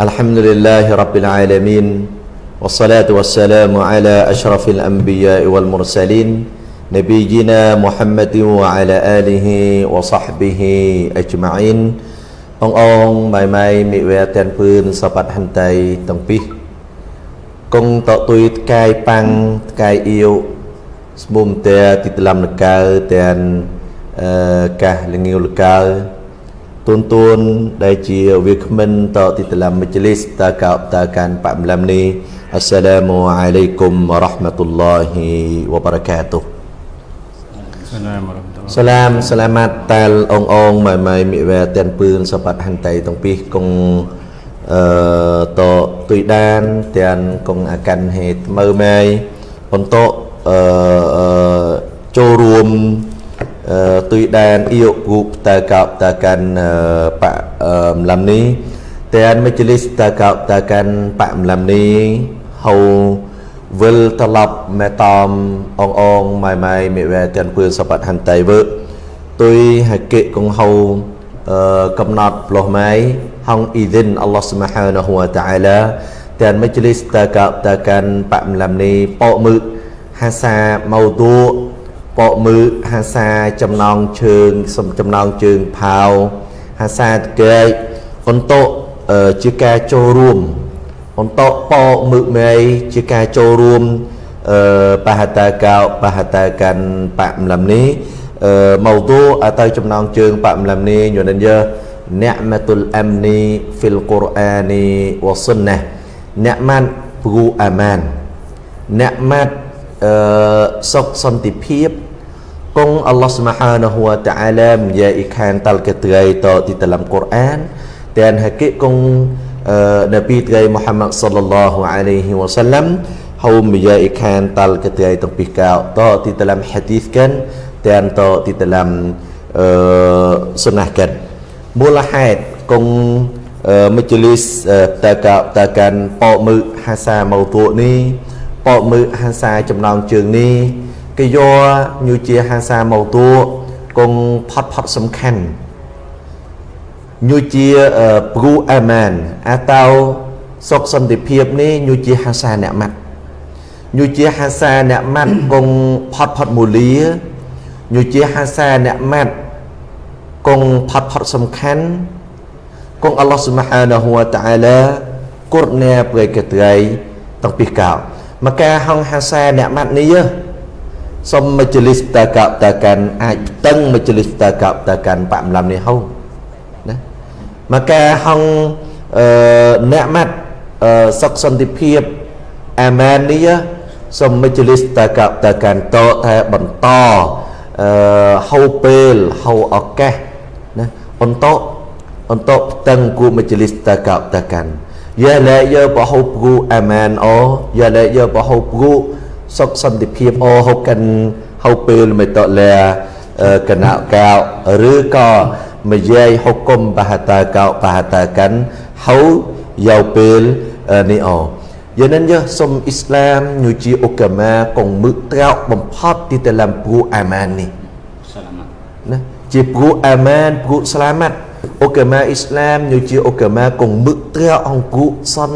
الحمد لله رب العالمين والصلاة والسلام على أشرف الأنبياء والمرسلين نبينا محمد وعلى آله وصحبه أجمعين អងអងម៉ៃម៉ៃមិវែទាំងពឿនសបាត់ហន្តីទាំងពីរគង់តទុយថ្កាយប៉ាំងថ្កាយអៀវស្មុំតែទីតឡំនកើទាំងអឺកាសលងាវលកើ ទូនទូនដែលជាវាគ្មិនតទីតឡំមជ្ឈលីសតកោតកានប៉មឡំនេះអស្សឡាមអាឡៃគុំរ៉ាហ្មាតុលឡោហ៊ីវបារកាតុសាឡាមរ៉ាហ្មាតុសាឡាមសាឡាម៉ាត់តាលអងអងម៉ៃម៉ៃមិវែទាំងពឿនសបាត់ហន្តីទាំងពីរគង់អឺតទុយដានទាំងគង់អាកាន់ហេតមើម៉ៃបន្តអឺចូលរួម ទុយដានអ៊ីគូបតើកោបតើកាន់បម្លំនេះទាំងមជ្ឈលិសតើកោបតើកាន់បម្លំនេះហៅវិលត្រឡប់មេតំអងអងម៉ៃម៉ៃមេវែទាំងពឿនសបាត់ហន្តីវើទុយហកិកងហៅកំណត់ផ្លោះម៉ៃហងអ៊ីឌិនអល់ឡោះស៊ុបហានហូវតាអាឡាទាំងមជ្ឈលិសតើកោបតើកាន់បម្លំនេះប៉មឺហាសាម៉ៅទូ បកមើហាសាចំណងជើងសំចំណងជើងផៅហាសាតកែកបន្តជាការចូលរួមបន្តបកមើមេជាការចូលរួមអឺបហតាកោបហតាកាន់បម្លំនេះអឺមកទូអទៅចំណងជើងបម្លំនេះយនិនយើអ្នកមតុលអាំនីហ្វីលកូរអានីវសុនណាអ្នកម៉ាត់ព្រូអាម៉ានអ្នកម៉ាត់អឺសុខសន្តិភាព គង់អល់ឡោះស្មហានហួតអាឡាមយាអ៊ីខានតាល់កត្រៃតទីតឡាំកូរ៉ានតែនហកិគង់នប៊ីត្រៃមូហាម៉ាត់សល្លឡោះអាឡៃហ៊ីវ៉ាសាឡាំហៅមយាអ៊ីខានតាល់កត្រៃតពីកោតទីតឡាំហាឌីសកានតែនតទីតឡាំអឺសុណាកានមូលហេតុគង់មជ្ឈលីសតើកតើកាន់ប៉មើហាសាម៉ូទូនេះប៉មើហាសាចំណងជើងនេះ គេយកញូជាហាសាម៉ូទូគង់ផាត់ផាត់សំខាន់ញូជាព្រូអាម៉ានអាតៅសុខសន្តិភាពនេះញូជាហាសាអ្នកម៉ាត់ញូជាហាសាអ្នកម៉ាត់គង់ផាត់ផាត់មូលាញូជាហាសាអ្នកម៉ាត់គង់ផាត់ផាត់សំខាន់គង់អល់ឡោះស៊ុបហានាហ៊ូវតាអាឡាគុរណែប្រេកត្រៃតាំងពីកោមកការហងហាសាអ្នកម៉ាត់នេះ សុំមជ្ឈលិសតកបតកាន់អាចតឹងមជ្ឈលិសតកបតកាន់បម្លំនេះហូណាមកការហងអឺអ្នកម៉ាត់អឺសុខសន្តិភាពអាម៉ាននេះសុំមជ្ឈលិសតកបតកាន់តតែបន្តអឺហៅពេលហៅឱកាសណាអន្តអន្តតឹងគូមជ្ឈលិសតកបតកាន់យ៉ាលែយើបហូព្រូអាម៉ានអូយ៉ាលែយើបហូព្រូ សុខសន្តិភាពអូហូបកិនហូបពេលមិនតលាកណកោឬក៏មយាយហុគុំបហតាកោបហតាកាន់ហៅយោពេលនេះអូយ៉ាងนั้นយើសុំអ៊ីស្លាមញូជាអូកាម៉ាកងមឹកត្រោកបំផុតទីតឡាំព្រូអាម៉ាននេះសាឡាម៉ាត់ណាជាព្រូអាម៉ានព្រូសាឡាម៉ាត់អូកាម៉ាអ៊ីស្លាមញូជាអូកាម៉ាកងមឹកត្រោកអង្គុសន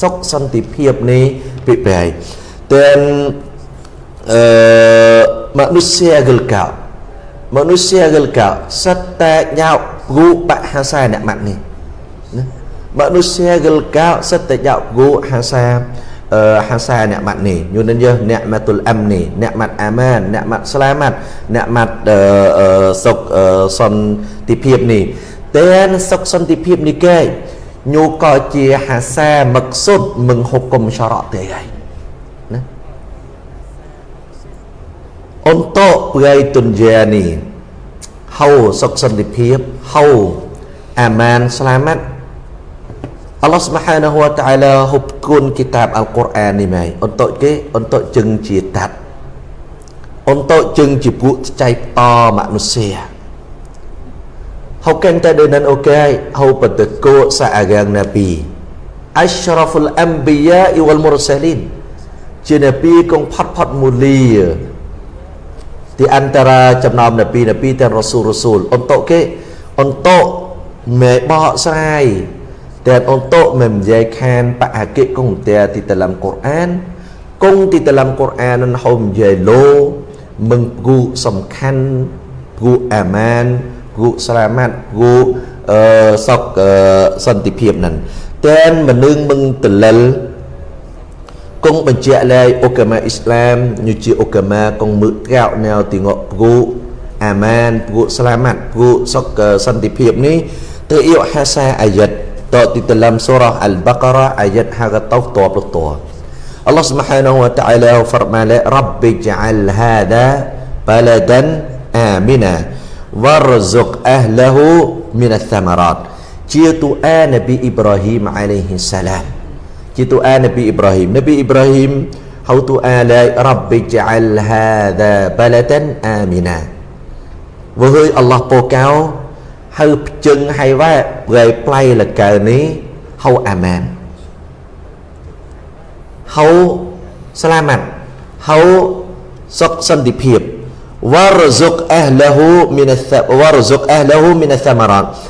សុខសន្តិភាពនេះពីបែ dan uh, manusia gelkau manusia gelkau serta nyau gu bahasa nak mat ni manusia gelkau serta nyau gu hasa uh, hasa nikmat ni như nên je nikmatul amni nikmat aman nikmat selamat nikmat uh, uh, sok uh, សន្តិភាពនេះតែសុខសន្តិភាពនេះគេញូក៏ជាហាសាមឹកសុទ្ធមឹងហុកុំចរៈទេហើយ untuk dunia ni hau suख santipip hau aman selamat Allah Subhanahu wa taala hukun kitab Al-Quran ni mai untuk ke untuk jeng jitat untuk jeng jibuk cai to manusia hau kan ta dengan okay hau peteku saagang nabi asyraful anbiya wal mursalin ជានប៊ីគង់ផាត់ផាត់មូលី di antara ចំណោមនប៊ីនប៊ីទាំងរ៉ូស៊ូលរ៉ូស៊ូលអន្តកគេអន្តកមេបកស្រាយ dan untuk menjadikan Pak Hakik kong dia di dalam Quran kong di dalam Quran nan hom jelo menggu semkan gu aman gu selamat gu uh, sok uh, សន្តិភាពនឹងតែនមនុស្សមឹងតលិល គង់បញ្ជាក់លែឧកាមាអ៊ីស្លាមញូជាឧកាមាគង់មើក្រៅណែទីងក់ព្រូអាម៉ានព្រូស្លាម៉ាត់ព្រូសុកសន្តិភាពនេះទៅអ៊ីហាសាអាយ៉ាត់តទីតឡាំសូរ៉ាអលបការ៉ាអាយ៉ាត់ហាកតោតបលត Allah Subhanahu wa taala firman Rabbi ja'al hada baladan amina warzuq ahlahu min ath-thamarat ជាទូអានប៊ី ជាទូអានប៊ីអ៊ីប្រាហ៊ីមនប៊ីអ៊ីប្រាហ៊ីមហៅទូអាឡៃរ៉ាប់ចអលហាដាបលតានអាមីណាវើហើយអល់ឡោះពោកៅហៅភ្ជឹងហើយវ៉ាប្រៃប្លៃលកើនេះហៅអាម៉ានហៅស្លាម៉ាត់ហៅសុខសន្តិភាព warzuq ahlahu min warzuq ahlahu min ath-thamarat ទាំងហៅផ្តាល់រីស្គីហើយវ៉ែតាល់អាហ្លីពុកប្លៃនេះមឹងប៉កយោប៉កយោយ៉ាលេទៅអ៊ីតទីតឡាំអាយ៉ាត់នេះនប៊ីអ៊ីប្រាហ៊ី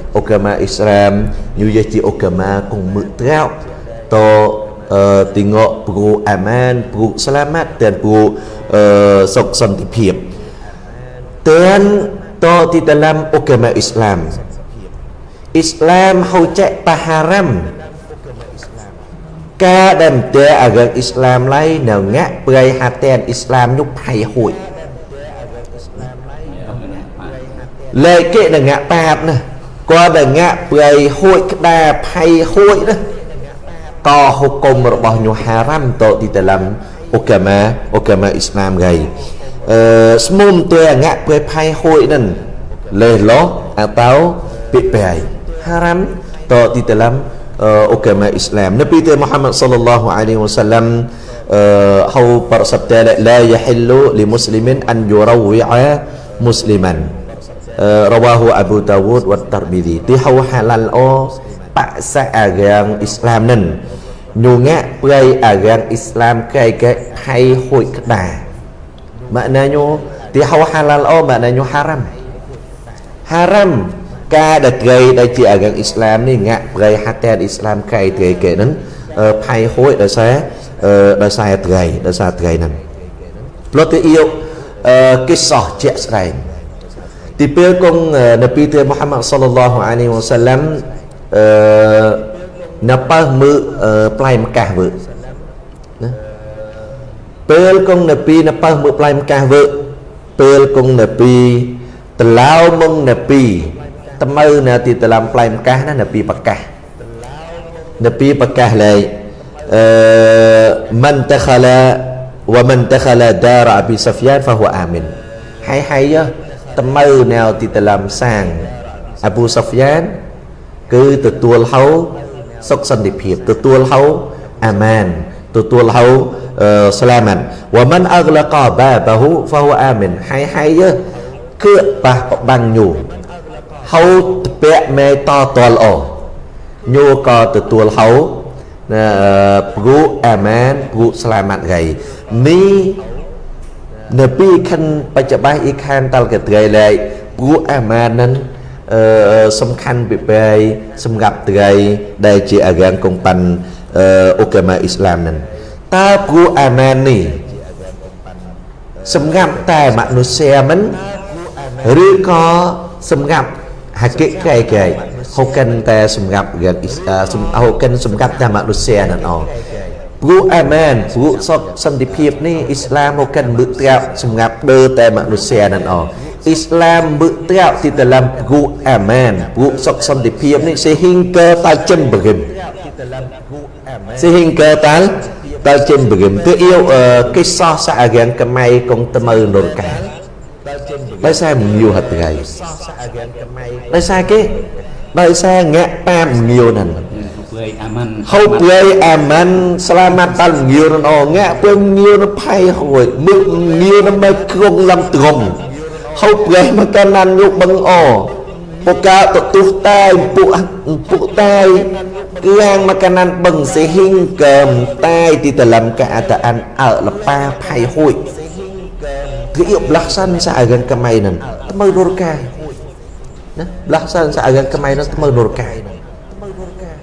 agama Islam như vậy chỉ agama cùng mực trao to uh, tengok perlu aman perlu selamat dan perlu uh, sok santipip dan to di dalam agama Islam Islam hau cek paharam ការដែលតែអារឹកអ៊ីស្លាមឡៃនៅងាក់ប្រៃហាតែ នអ៊ីស្លាមញុផៃហួយលេគេនៅងាក់ប៉ាបណាគាត់ដែលងាក់ប្រៃហួចក្តារផៃហួចណាតហុគមរបស់ញូហារ៉ាំតទីតឡាំអូកាម៉ាអូកាម៉ាអ៊ីស្លាមហ្គៃអឺស្មុំទៅងាក់ប្រៃផៃហួចនឹងលេឡោអាតោពីប្រៃហារ៉ាំតទីតឡាំអូកាម៉ាអ៊ីស្លាមនប៊ីទេមូហាម៉ាត់សល្លឡោះអាឡៃហ៊ីវ៉ាសាឡាំអឺហៅប្រសបតឡាយហិលលីមូស្លីមិនអានយូរវីអាមូស្លីមិន rawahu Abu Dawud wa Tirmidzi ti hau halal o paksa agama Islam nen ញូងាក់ប្រៃអារាំងអ៊ីស្លាមកែកែហៃហួយក្តាម៉ាក់ណាញូទីហៅហាឡាល់អូម៉ាក់ណាញូហារ៉ាំហារ៉ាំការដែលត្រីដែលជាអារាំងអ៊ីស្លាមនេះងាក់ប្រៃហាតែអ៊ីស្លាមកែត្រីកែហ្នឹងផៃហួយដោយសារដោយសារត្រីដោយសារត្រីហ្នឹងផ្លត់ទៅអ៊ីយកិសោះជាក់ស្ដែង ទីពេលគង់នប៊ីទេមូហាម៉ាត់សល្លឡោះអាឡៃវ៉ាសាឡាំអឺនៅបើមើផ្លែម្កាស់វើណាពេលគង់នប៊ីនៅបើមើផ្លែម្កាស់វើពេលគង់នប៊ីតឡៅមុងនប៊ីត្មើនៅទីតឡាំផ្លែម្កាស់ណានប៊ីប្រកាសនប៊ីប្រកាសលែអឺមិនតខឡា ومن دخل دار ابي سفيان فهو امن ហើយហើយត្ មើណែទីតឡាំសាងអាប៊ូសូហ្វយ៉ានគឺទទួលហៅសុខសន្តិភាពទទួលហៅអាម៉ានទទួលហៅស្លាម៉ានវ៉ាមិនអក្លកបាបាហ៊ូហ្វហ៊ូអាមីនហើយហើយគឺប៉ះបាំងញូហៅពាក់មេតតលអញូក៏ទទួលហៅព្រូអាម៉ានព្រូស្លាម៉ាត់ហ្គៃនេះ នៅពីខិនបច្ចុប្បន្នអ៊ីខានតលកត្រីលែកព្រោះអាម៉ានឹងអឺសំខាន់ពីបែសម្រាប់ត្រីដែលជាអារាងកងប៉ាន់អូកាម៉ាអ៊ីស្លាមនឹងតើព្រោះអាម៉ាននេះសម្រាប់តែមនុស្សមិនឬក៏សម្រាប់ហាកិកែកែហូកិនតែសម្រាប់រៀនហូកិនសម្រាប់តែមនុស្សនឹងអ ព្រោះអាមែនព្រោះសុខសន្តិភាពនេះអ៊ីស្លាមមកកិនមឹកត្រាប់សម្រាប់ដើតែមនុស្សនឹងអអ៊ីស្លាមមឹកត្រាប់ទីតឡាំព្រោះអាមែនព្រោះសុខសន្តិភាពនេះ sehingga tajam begim sehingga tal tajam begim ទើអ៊ីកិសោះសារៀងកម៉ៃកងត្មើនរកាដោយសារមញូហត់ថ្ងៃដោយសារគេដោយសារងាក់ប៉ាមញូហ្នឹង Baik aman. ហូបព្រៃអាម៉ាន់ស្លាមាត់តាល់ងាវនអងាក់ពេលងាវនផៃហួយមើលងាវនមកគ្រងលំត្រងហូបព្រៃមកកណានយកបឹងអពូកាទទុះតែពុពុតែគឺហាងមកកណានបឹង សេហ៊ីងកើមតែទីតលំកាអតអានអើលប៉ាផៃហួយគឺអៀបលាក់សានសាអរកម៉ៃនឹងថ្មើររកាយណាលាក់សានសាអរក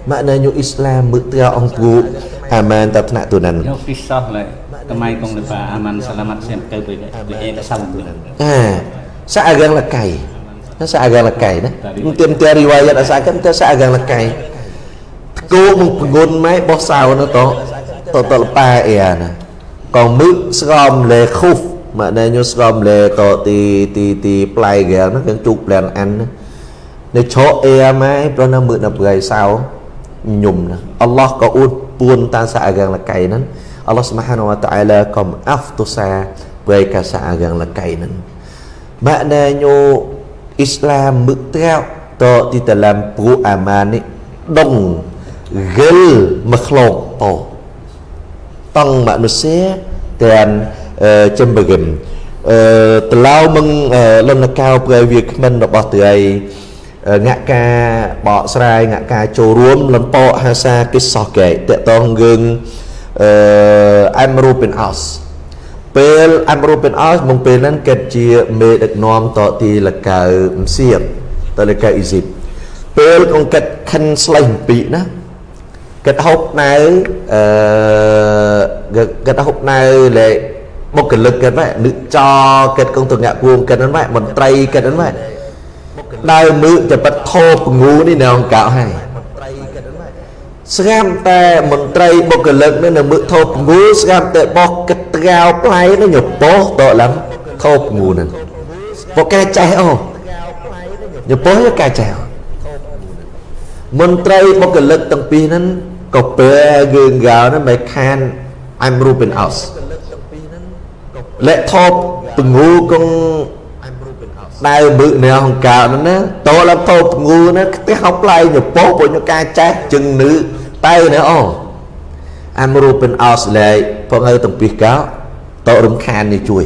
maknanya Islam bertia angku aman tak nak tunan Yo kisah lah. Kemai kong lepa aman selamat siap ke tu tu eh tak salah tu. ha seagang lekai nó seagang lekai nah tiêm tiêm riwayat asalkan tu seagang lekai cô một ngôn máy bó sao nó to to to pa ya nè còn mực srom le khuf maknanya srom le to ti ti ti play gel nó kan chụp lên ăn nó cho e máy pro nó mực nó bgai sao ញុំណាអល់ឡោះក៏អួតពួនតាសាអាកាងលកៃហ្នឹងអល់ឡោះស្មហានវតាអាឡាក៏អាហ្វទុសាពេលកាសាអាកាងលកៃហ្នឹង maknanya Islam mức theo to di dalam peruaman ni dong gel makhluk to tong manusia dan uh, cembegem uh, telau meng uh, lonakau perwiakmen របស់ត្រី ងាក់ការបកស្រាយងាក់ការចូលរួមលំពកហាសាកិសោះកែតកតងយើងអឺអែមរូបិនអោសពេលអែមរូបិនអោសមកពេលហ្នឹងគេជាមេដឹកនាំតទីលកៅមសៀបតលកៅអ៊ីស៊ីបពេលកងកាត់ខិនស្លេះពីណាកាត់ហូបណៅអឺកាត់ហូបណៅលេបុគ្គលិកកាត់ម៉ែនឹកចកាត់កងតងាក់គួងកាត់ហ្នឹងម៉ែមន្ត្រីកាត់ហ្នឹងម៉ែ ដើមមើតែប៉ាត់ធោពងូនេះនៅអង្គកោហើយស្ងាត់តែមន្ត្រីបុគ្គលិកនេះនៅមើថោពងូស្ងាត់តែបោះកិតត្រោផ្លៃនេះញពោះតឡើងថោពងូហ្នឹងពកែចេះអូញពោះយកែចេះមន្ត្រីបុគ្គលិកទាំងពីរហ្នឹងក៏ពេលគឺកៅហ្នឹងមិនខានអែមរូបិនអោសលែកថោពងូកង ដៅមឹកនៅហង្កើនោះណាតលតោពងូណាខ្ទះហៅផ្លែញពោពុញការចេះជឹងនឺតៅណាអូអាមរូបិនអោស្លេផងហើយតំពីកោតរំខាននេះជួយ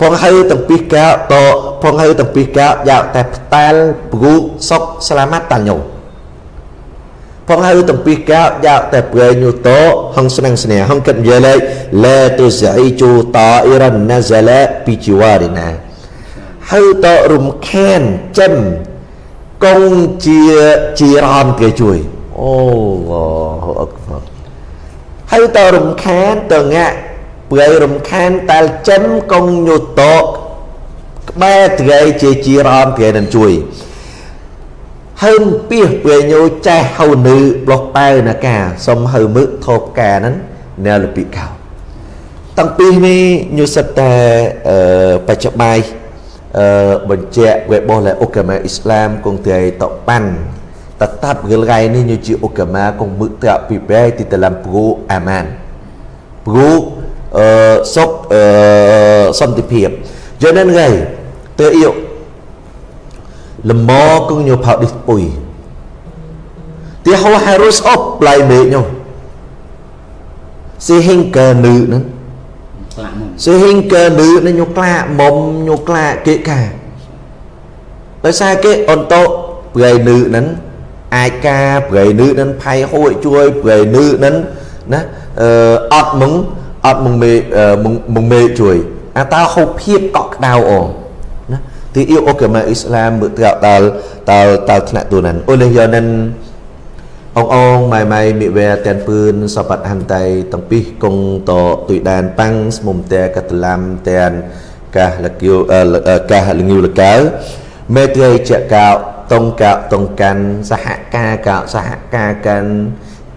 ផងហើយតំពីកោតផងហើយតំពីកោយកតែផ្តាល់ព្រូសុកស្លាមាត់តាញោផងហើយតំពីកោយកតែប្រែញូតោហងស្នឹងស្នេហងកិតនិយាយលេឡាទុសអ៊ីជូតអ៊ីរ៉ានណាហ្សាឡាពីជីវ៉ារីណា ហើយតរំខានចិនកងជាជារំគេជួយអូឡោះអក្បរហើយតរំខានតងាក់ព្រៃរំខានតែលចិនកងញុតកក្បែរត្រីជាជារំគេនឹងជួយហើមពីព្រៃញោចេះហៅនឺប្លោះប៉ៅណាកាសុំហៅមឹកធប់កាហ្នឹងណែលពីកោតាំងពីនេះញូសិតតែបច្ចុប្បន្ន បញ្ជាក់ webos là ukama Islam kung tiay tokpan tetap gelai ni nyuci ukama kung mutra pibai di dalam pro aman pro uh, sốc uh, សន្តិភាព cho nên ngày tôi yêu là mò cũng nhiều pháo đi bùi thì họ harus op lại mẹ nhau sehingga nữ nữa sehingga nữ nó nhục lạ mồm nhục lạ kệ cả tại sao cái ôn tô người nữ nấn ai ca người nữ nấn phay hội chui người nữ nấn nó ọt mừng ọt mừng mê mừng mừng mê chui à tao không hiếp cọc đau ổ thì yêu ok mà Islam bự tạo tao tao tao thằng tụi này ôi lên giờ nên អងអងម៉ៃម៉ៃមិវែតែនពឿនសបត្តិហន្តៃតំពីគងតទុយដានប៉ាំងស្មុំតែកតឡាំតែនកាសលគៀវកាសលងៀវលកៅមេត្រីចកោតុងកោតុងកាន់សហការកោសហការកាន់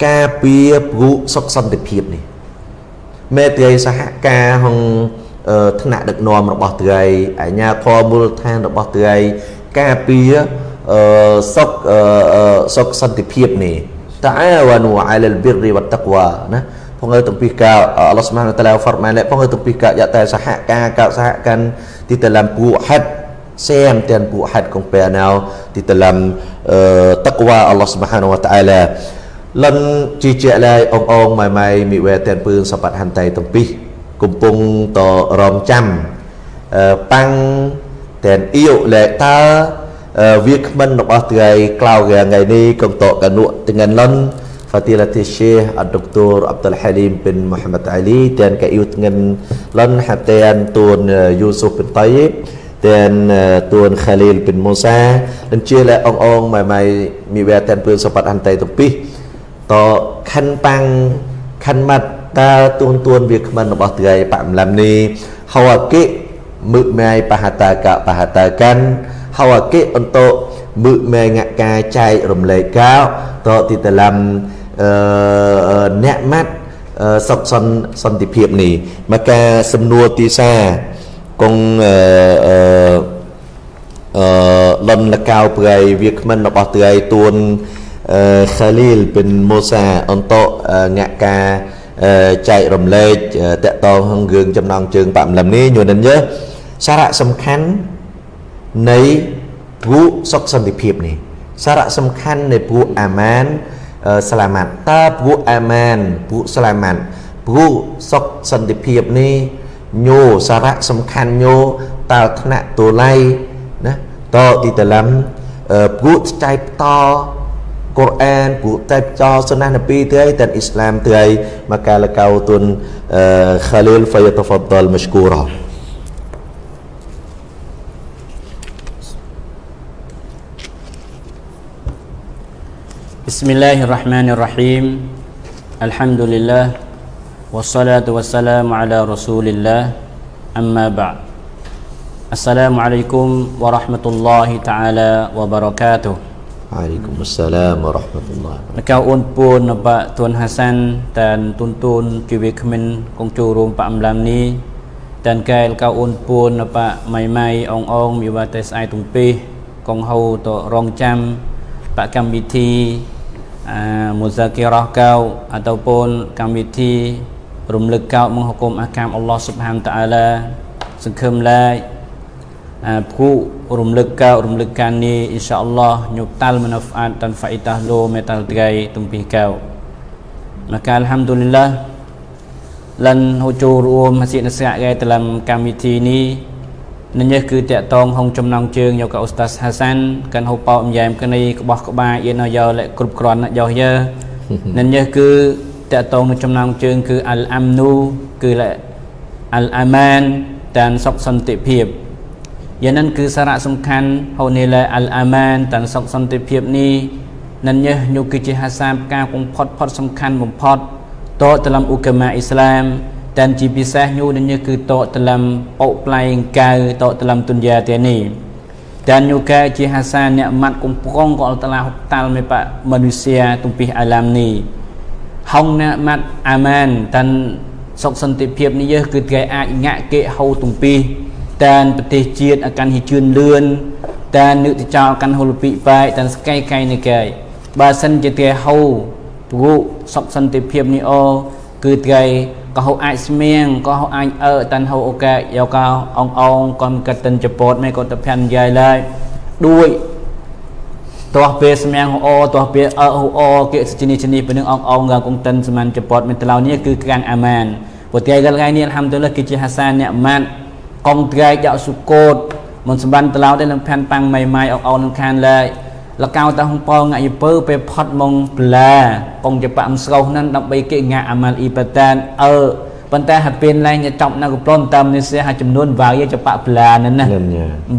ការពារព្រោះសុខសន្តិភាពនេះមេត្រីសហការហងថ្នាក់ដឹកនាំរបស់ត្រីអាជ្ញាធរមូលដ្ឋានរបស់ត្រីការពារ សុខសុខសន្តិភាពនេះតាវ៉ានូអាលលប៊ីរវ៉ាតាក់វ៉ាណាផងើតំពីការអល់ឡោះស្មានតាឡាហ្វរម៉ានផងើតំពីការយកតែសហការកោសហកាន់ទីតឡាំគូហាត់ xem tiền phụ hạt công bè nào thì ta làm uh, taqwa Allah subhanahu wa ta'ala lần chi trẻ lại ông ông mày mày mi về tiền phương sắp bắt hành tay tổng pi cùng pung to rom chăm uh, băng tiền yêu lệ ta uh, việc mình nó ngày cloud ngày ngày đi công tổ cả nụ dengan lần Fadilatul Syekh Dr. Abdul Halim bin Muhammad Ali dan ka iu dengan lan hatian tuan Yusuf bin Tayyib dan tuan Khalil bin Musa dan ជាលែអងអងម៉ៃម៉ៃមីវែតែនពឿនសបត្តិអន្តៃទៅពីតខិនប៉ាំងខិនម៉ាត់តើទួនទួនវាគ្មិនរបស់ត្រៃបាក់ម្លឹមនេះហៅអកិមឹកម៉ៃបហតាកបហតាកាន់ ហៅអកិអន្តមឹកម៉ៃងកាចែករំលែកកោតទីតឡាំអ្នកម៉ាត់សុខសន្តិសន្តិភាពនេះមកការសំណួរទីសាគង់អឺអឺលំលកៅប្រៃវាគ្មិនរបស់ត្រៃទួនអឺខាលីលប៊ិនមូសាអន្តអ្នកការចែករំលែកតកតងរឿងចំណងជើងបាក់ម្លឹមនេះញនិនយើសារៈសំខាន់ នៃព្រោះសុខសន្តិភាពនេះសារៈសំខាន់នៃព្រោះអាម៉ាន selamat តើពួកអាម៉ានពួក selamat ពួកសុខសន្តិភាពនេះញោសារៈសំខាន់ញោតើថ្នាក់ទូលៃណាតទីតឡាំពួកចែកតកូរ៉ានពួកតែចោសុណានពីទៅតែអ៊ីស្លាមទៅមកកាលកៅទុនខាលីលហ្វយតហ្វដលមស្គូរ៉ា بسم الله الرحمن الرحيم الحمد لله والصلاة والسلام على رسول الله أما بعد السلام عليكم ورحمة الله تعالى وبركاته عليكم السلام ورحمة الله កៅអូនពូនបាក់ទួនហាសាន់តានទុនទូនជីវិតគ្មិនកងចូលរួមបាក់អំឡាំនេះតានកែលកៅអូនពូនបាក់ម៉ៃម៉ៃអងអងមានវត្ តស្អែទុំពីកងហៅតរងចាំបកម្មវិធី muzakirah kau ataupun កម្មវិធីរំលឹកកោតមកហុគុំអាកាមអល់ឡោះស៊ុបហានតាអាឡាសង្ឃឹមឡាយព្រោះរំលឹកកោតរំលឹកការនេះអ៊ីនសាអល់ឡោះញុតាល់មណាហ្វអាតតាន់ហ្វៃតាឡូមេតាល់ត្រៃទំពីកោ maka alhamdulillah lần hỗ trợ រួមហាស៊ីនសាកែ dalam កម្មវិធី នេះនេះគឺតកតងហងចំណងជើងយកកអូស្តាសហាសានកាន់ហូបអមយ៉ែមគ្នាក្បោះក្បាយយេណយោលគ្រប់គ្រាន់យោយើនេះគឺតកតងនឹងចំណងជើង គឺអលអាំនូគឺអលអាម៉ានតានសុខសន្តិភាពយ៉ាងนั้นគឺសារៈសំខាន់ហូនីឡាអលអាម៉ានតានសុខសន្តិភាពនេះនឹងញុគឺជាហាសាការបំផុតផុតសំខាន់បំផុតតតលំអ៊ូកាម៉ាអ៊ីស្លាម តែជាពិសេសញូនេះគឺតកតលំអុប្លែងកៅតកតលំទុនយ៉ាទេនេះ dan juga ជាហាសាអ្នកម៉ាត់កំប្រងក៏អល់តាឡាហុកតាល់មេបមនុស្សយាទំពីអាឡាមនេះហងអ្នកម៉ាត់អាម៉ានតានសុខសន្តិភាពនេះយើគឺគេអាចងាក់គេហៅទំពីតានប្រទេសជាតិអាកាន់ហ៊ីជឿនលឿនតាននឹកទៅចោលកាន់ហុលពីបែកតានស្កៃកៃនេះគេបើសិនជាគេហៅព្រោះសុខសន្តិភាពនេះអូគឺគេ ក៏ហៅអាចស្មៀងក៏ហៅអាចអើតាន់ហៅអូកែយកកោអងអងកំកតិនចពតមេក៏ទៅភានយាយឡើយដួយតោះពេលស្មៀងហៅអតោះពេលអើហៅអគេជនីជនីពេលនឹងអងអងកងតិនសមានចពតមានតឡៅនេះគឺកាំងអាម៉ានព្រោះតែថ្ងៃនេះអល់ហាំឌុលឡាគឺជាហាសានអ្នកម៉ាត់កងត្រែកយកសុគតមិនសម្បានតឡៅដែរនឹងផានប៉ាំងម៉ៃម៉ៃអងអងនឹងខានឡើយ លកៅតាហងប៉ងាក់យពើពេលផត់មកប្លាកងចបាក់ស្រូវហ្នឹងដើម្បីគេងាក់អាម៉ាល់អ៊ីបតានអើប៉ុន្តែហើយពេលឡើងចប់នៅកំប្លន់តាមនេះសះចំនួនវាយចបាក់ប្លាហ្នឹងណា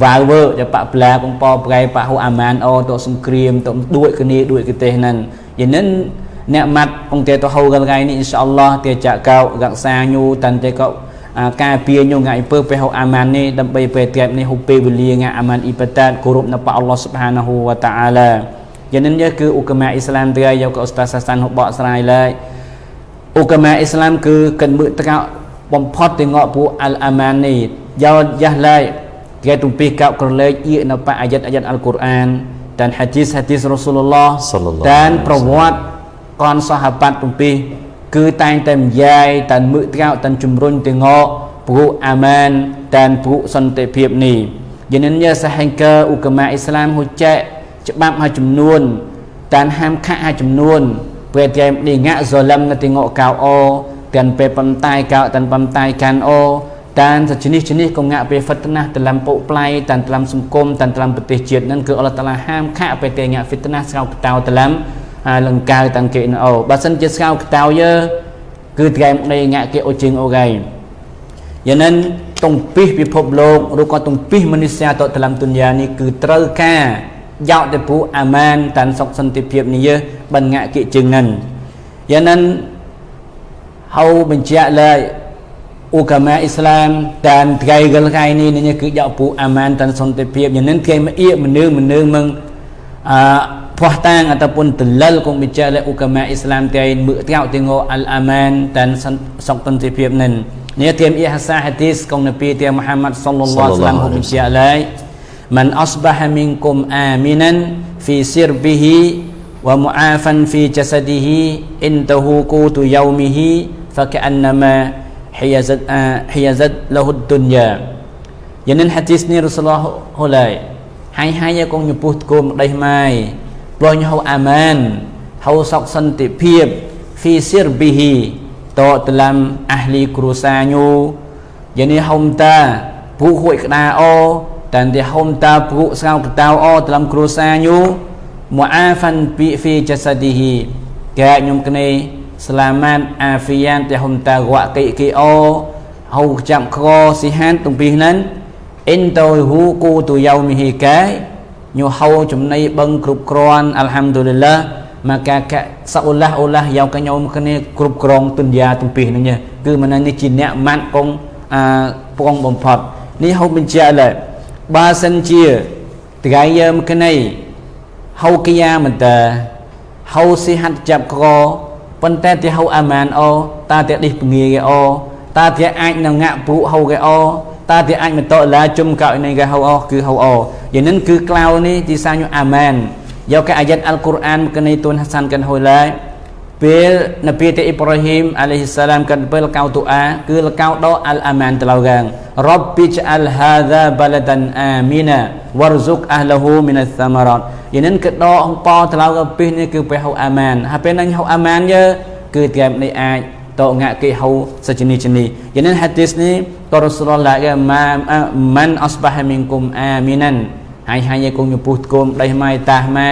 វាយវើចបាក់ប្លាកងប៉ប្រៃប៉ហូអាម៉ានអូតសង្គ្រាមតដួចគ្នាដួចកទេសហ្នឹងយ៉ាងនេះអ្នកម៉ាត់អង្គទេទៅហៅកលថ្ងៃនេះអ៊ីនសាអល់ឡោះទេចាក់កោរក្សាញូតាន់ទេកោ ការពៀញងាយពើពេលហៅអាម៉ាននេះដើម្បីពេលត្រែបនេះហូពេលវេលាងាអាម៉ានអ៊ីបតាតគោរពនៅព្រះអល់ឡោះស៊ុបហានាហ៊ូវតាអាឡាយ៉ាងនេះគឺឧកាមាអ៊ីស្លាមត្រៃយកអ៊ូស្តាសាសានហូបកស្រាយឡើយឧកាមាអ៊ីស្លាមគឺកិនមើតកោបំផុតទាំងអកពួកអលអាម៉ាននេះយោយ៉ាស់ឡើយគេទំពីកោក្រលេកអ៊ីនៅប៉អាយ៉ាត់អាយ៉ាត់អល់កុរអានតានហាឌីសហាឌីសរ៉ូស៊ូលឡោះតានប្រវត្តិកនសាហាបាត់ទំពី គឺតែងតែម្យាយតានមើកកោតានជំរុញទាំងអព្រោះអាម៉ានតានព្រោះសន្តិភាពនេះ jenennya sehingga ulama Islam hujat ច្បាប់មួយចំនួនតានហាមខៈមួយចំនួនពេលតែនេះងាក់ zalim នៅទីងកកៅអូទាំងពេលប៉ុន្តែកៅទាំងប៉ុន្តែកាន់អូតានសជិះជិះក៏ងាក់ពេលហ្វិតណាស់តឡំពុកផ្លៃតានតឡំសង្គមតានតឡំប្រទេសជាតិនឹងគឺអល់ឡោះតាឡាហាមខៈពេលតែងាក់ហ្វិតណាស់ស្កៅកតៅត ហើយលង្កៅតាំងគេណអូបើសិនជាស្កៅខ្តៅយើគឺថ្ងៃមុខនេះងាក់គេអូជិងអូកែយ៉ាងនឹងតុងពីសពិភពលោកឬក៏តុងពីសមនុស្សតតលំទុនយ៉ានេះគឺត្រូវការយោតពូអាម៉ានតានសុខសន្តិភាពនេះយើបានងាក់គេជិងនឹងយ៉ាងនឹងហៅបញ្ជាក់ឡើយអូកាម៉ាអ៊ីស្លាមតានថ្ងៃកលថ្ងៃនេះនេះគឺយោពូអាម៉ានតានសន្តិភាពយ៉ាងនឹងគេមកអៀមនុស្សមនុស្សមឹងអឺ ផោះតាង ataupun telal kong bicara le ukama Islam tiai mu tiau tengok al aman dan sok tentipip nen ni tiam ihsa hadis kong nabi tiam Muhammad sallallahu alaihi wasallam bicara man asbaha minkum aminan fi sirbihi wa mu'afan fi jasadihi intahu qutu yaumihi faka'annama hiyazat uh, hiyazat lahu dunya yanin hadis ni Rasulullah hulai hai hai កងញពុះគោម ដេះម៉ាយព្រោះញហៅអាម៉ានហៅសកសន្តិភាព fi sirbihi តតឡាំអះលីគ្រូសាញូយានេះហុំតាពូហួយក្តាអូ dan dia homta peruk serau ketau oh dalam kerusanyu mu'afan fi fi jasadihi kaya nyum kene selamat afian dia homta guak ki ki oh hau chạm kho sihan tung pi nan in tôi hu ku tu yaumihi cái nyu hau chum nay bâng គ្រប់គ្រាន់ alhamdulillah maka ka saulah-ulah yang ka nyom kene គ្រប់គ្រងទុនយ៉ាទំពីហ្នឹងគឺមិននេះជាអ្នកម៉ាត់កងអាពងបំផុតនេះហូបបញ្ជាក់ឡើយបើសិនជាថ្ងៃយើងក្នៃហៅគិយាមិនតើហៅសិហាត់ចាប់កប៉ុន្តែទីហៅអាម៉ានអូតាទីឌីសពងាគេអូតាទីអាចនឹងងាក់ព្រុហៅគេអូ តាទីអាចមិនតឡាជុំកៅនេះគេហៅអូគឺហៅអូយ៉ាងនេះគឺក្លៅនេះទីសាញអាម៉ានយកកអាយ៉ាត់អល់កុរអានក្នៃទួនហាសានកាន់ហុយឡាពេលនប៊ីតអ៊ីប្រាហ៊ីមអាឡៃហ៊ីសាឡាមកាន់ពេលកៅទូអាគឺលកៅដោអលអាម៉ានតឡៅកាងរ៉បប៊ីជអលហាហ្សាបលដានអាមីណាវរស៊ុកអះលហ៊ូមីនសាម៉រ៉តយានិនគឺដោអងប៉តឡៅកពីនេះគឺពេលហៅអាម៉ានហើយពេលនឹងហៅអាម៉ានយើគឺតែនេះអាចតងាក់គេហៅសជនីជនីយានិនហាឌីសនេះ តរ៉ូស៊ូលឡាកម៉ាម៉ានអស្បាហមីនគុំអាមីណានហើយហើយគង់ញពុះគុំដៃម៉ៃតាម៉ៃ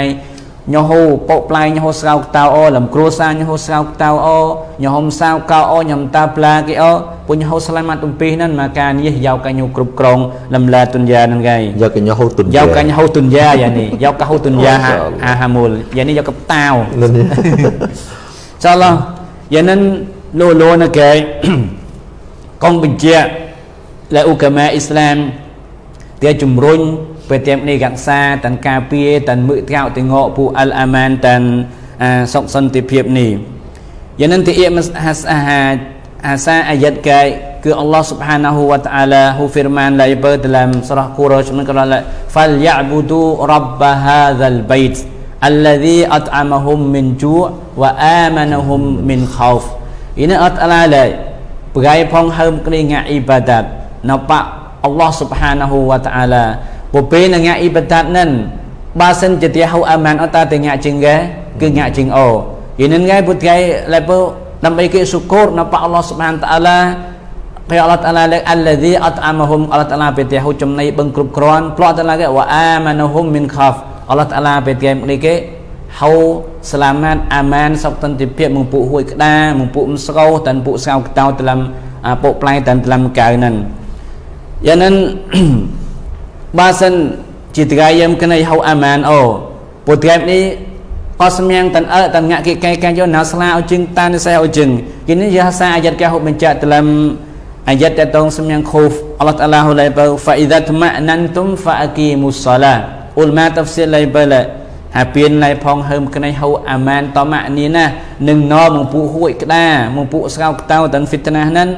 ញហូពុកផ្លែញហូស្កៅតៅអូលំគ្រួសារញហូស្កៅតៅអូញហុំសាវកៅអូញំតាផ្លាគេអូពុញហូស្លាមាត់ទំពីហ្នឹងមកការនេះយកកញ្ញូគ្រប់ក្រងលំឡាទុនយ៉ាហ្នឹងគេយកកញ្ញូហូទុនយ៉ាយកកញ្ញូហូទុនយ៉ាយ៉ានេះយកកហូទុនយ៉ាហាហាមូលយ៉ានេះយកកតាវចាឡោះយ៉ានឹងលោលោណាគេកងបញ្ជា លែឧកាមាអ៊ីស្លាមគេជំរុញពេលទៀមនេះកក្សាតានការពារតានមឹកត្រោទាំងងពូអលអាម៉ានតានសុខសន្តិភាពនេះយ៉ាងនឹងទីអ៊ីមហាសអាហាអាសាអាយ៉ាត់កែគឺអល់ឡោះ Subhanahu wa ta'ala ហ៊ូ firman ឡើយបើ dalam surah Quraisy នឹងក៏ឡើយ fal ya'budu rabb hadzal bait alladhi at'amahum min ju' wa amanahum min khauf ini at'ala ឡើយប្រកៃផងហើមគ្រីងាអ៊ីបាដាត នៅប៉អល់ឡោះ Subhanahu wa ta'ala ពពេលនឹងងាក់អ៊ីបាដាតនឹងបើសិនជាទីហៅអាម៉ានអត់តាទៅងាក់ជាងគេគឺងាក់ជាងអូយីនឹងងាយពុតគេឡែពដើម្បីគេសុគរនៅប៉អល់ឡោះសុបានតាឡាពេលអល់ឡោះតាឡាលេអល់ឡាឌីអតអាមហុំអល់ឡោះតាឡាពេលទីហៅចំណៃបឹងគ្រប់គ្រាន់ផ្លោះតាឡាគេវ៉ាអាម៉ានហុំមីនខាហ្វអល់ឡោះតាឡាពេលគេនេះគេហៅស្លាមាតអាម៉ានសុខតន្តិភាពមកពួកហួយក្តាមកពួកមិនស្កោតានពួកស្កៅកតៅតឡំពួកផ្លែតានតឡំកៅនឹង យ៉ាងนั้นបើសិនជាថ្ងៃយើងគណៃហៅអាម៉ានអូពុទ្ធថ្ងៃនេះក៏សម្យ៉ាងតានអើតានងាក់គេកែកាយកណាស្លាអោជឹងតានសេអោជឹងគិនយាសាអាយ៉ាត់កែហូបបញ្ជាក់តឡំអាយ៉ាត់តតងសម្យ៉ាងខូហ្វអល់ឡោះតាឡាហ៊ូឡៃបើហ្វាអ៊ីដាតម៉ាណានតុមហ្វាអគីមូសឡាអ៊ុលម៉ាតាហ្វស៊ីឡៃបើឡាហើយពៀនឡៃផងហើមគណៃហៅអាម៉ានតម៉ានីណានឹងណមកពុហួយក្តាមកពុស្កៅក្តៅតានហ្វីតណាហ្នឹង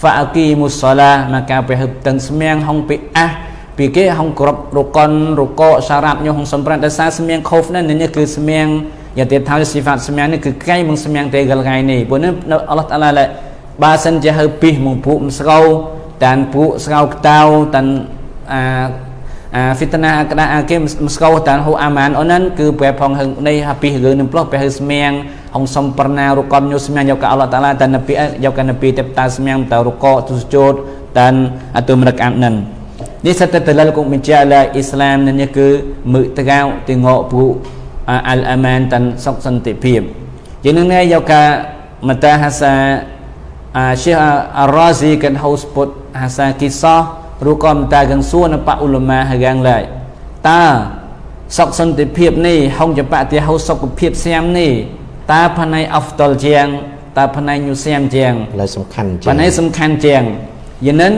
ហ្វាអគីមូសឡាមកកាទៅហឹបតានសម្យ៉ាងហងពីអះពីគេហងគ្រប់រកនរកសារ៉ាប់ញុហងសំប្រានដោយសារស្មៀងខូហ្វនេះនេះគឺស្មៀងយ៉ាទៀតថាស៊ីហ្វាត់ស្មៀងនេះគឺកៃមកស្មៀងទេកលកៃនេះព្រោះនេះអល់ឡោះតាឡាឡែបើសិនជាហៅពីសមកពួកស្កោតានពួកស្កោក្តៅតានអា អាហ្វីតណាក្តាអាគេមកស្កោតានហូអាម៉ានអូនហ្នឹងគឺប្រែផងហឹងនៃហាពីរឿងនឹងផ្លោះប្រែហឹស្មៀងហងសំប្រណារុកនញុស្មៀងយកអល់ឡោះតាឡាតានពីយកកនពីទេពតាស្មៀងតរុកទុសជោតតានអតុមរកអាននឹងនេះសតតលគុំបញ្ជាឡាអ៊ីស្លាមនេះគឺមឹកតកៅទីងកពុអលអាម៉ានតានសុខសន្តិភាពជាងនឹងនេះយកកាមតាហាសាអា Syekh Ar-Razi kan haus put hasa kisah ឬក៏មិនតែកាន់សួរនៅបឧលមាហាងឡែកតើសុខសន្តិភាពនេះហុងចបតិហោសុខភាពស្ញាំនេះតើផ្នែកអហ្វតលជាងតើផ្នែកញូស្ញាំជាងផ្នែកសំខាន់ជាងផ្នែកសំខាន់ជាងយិនិន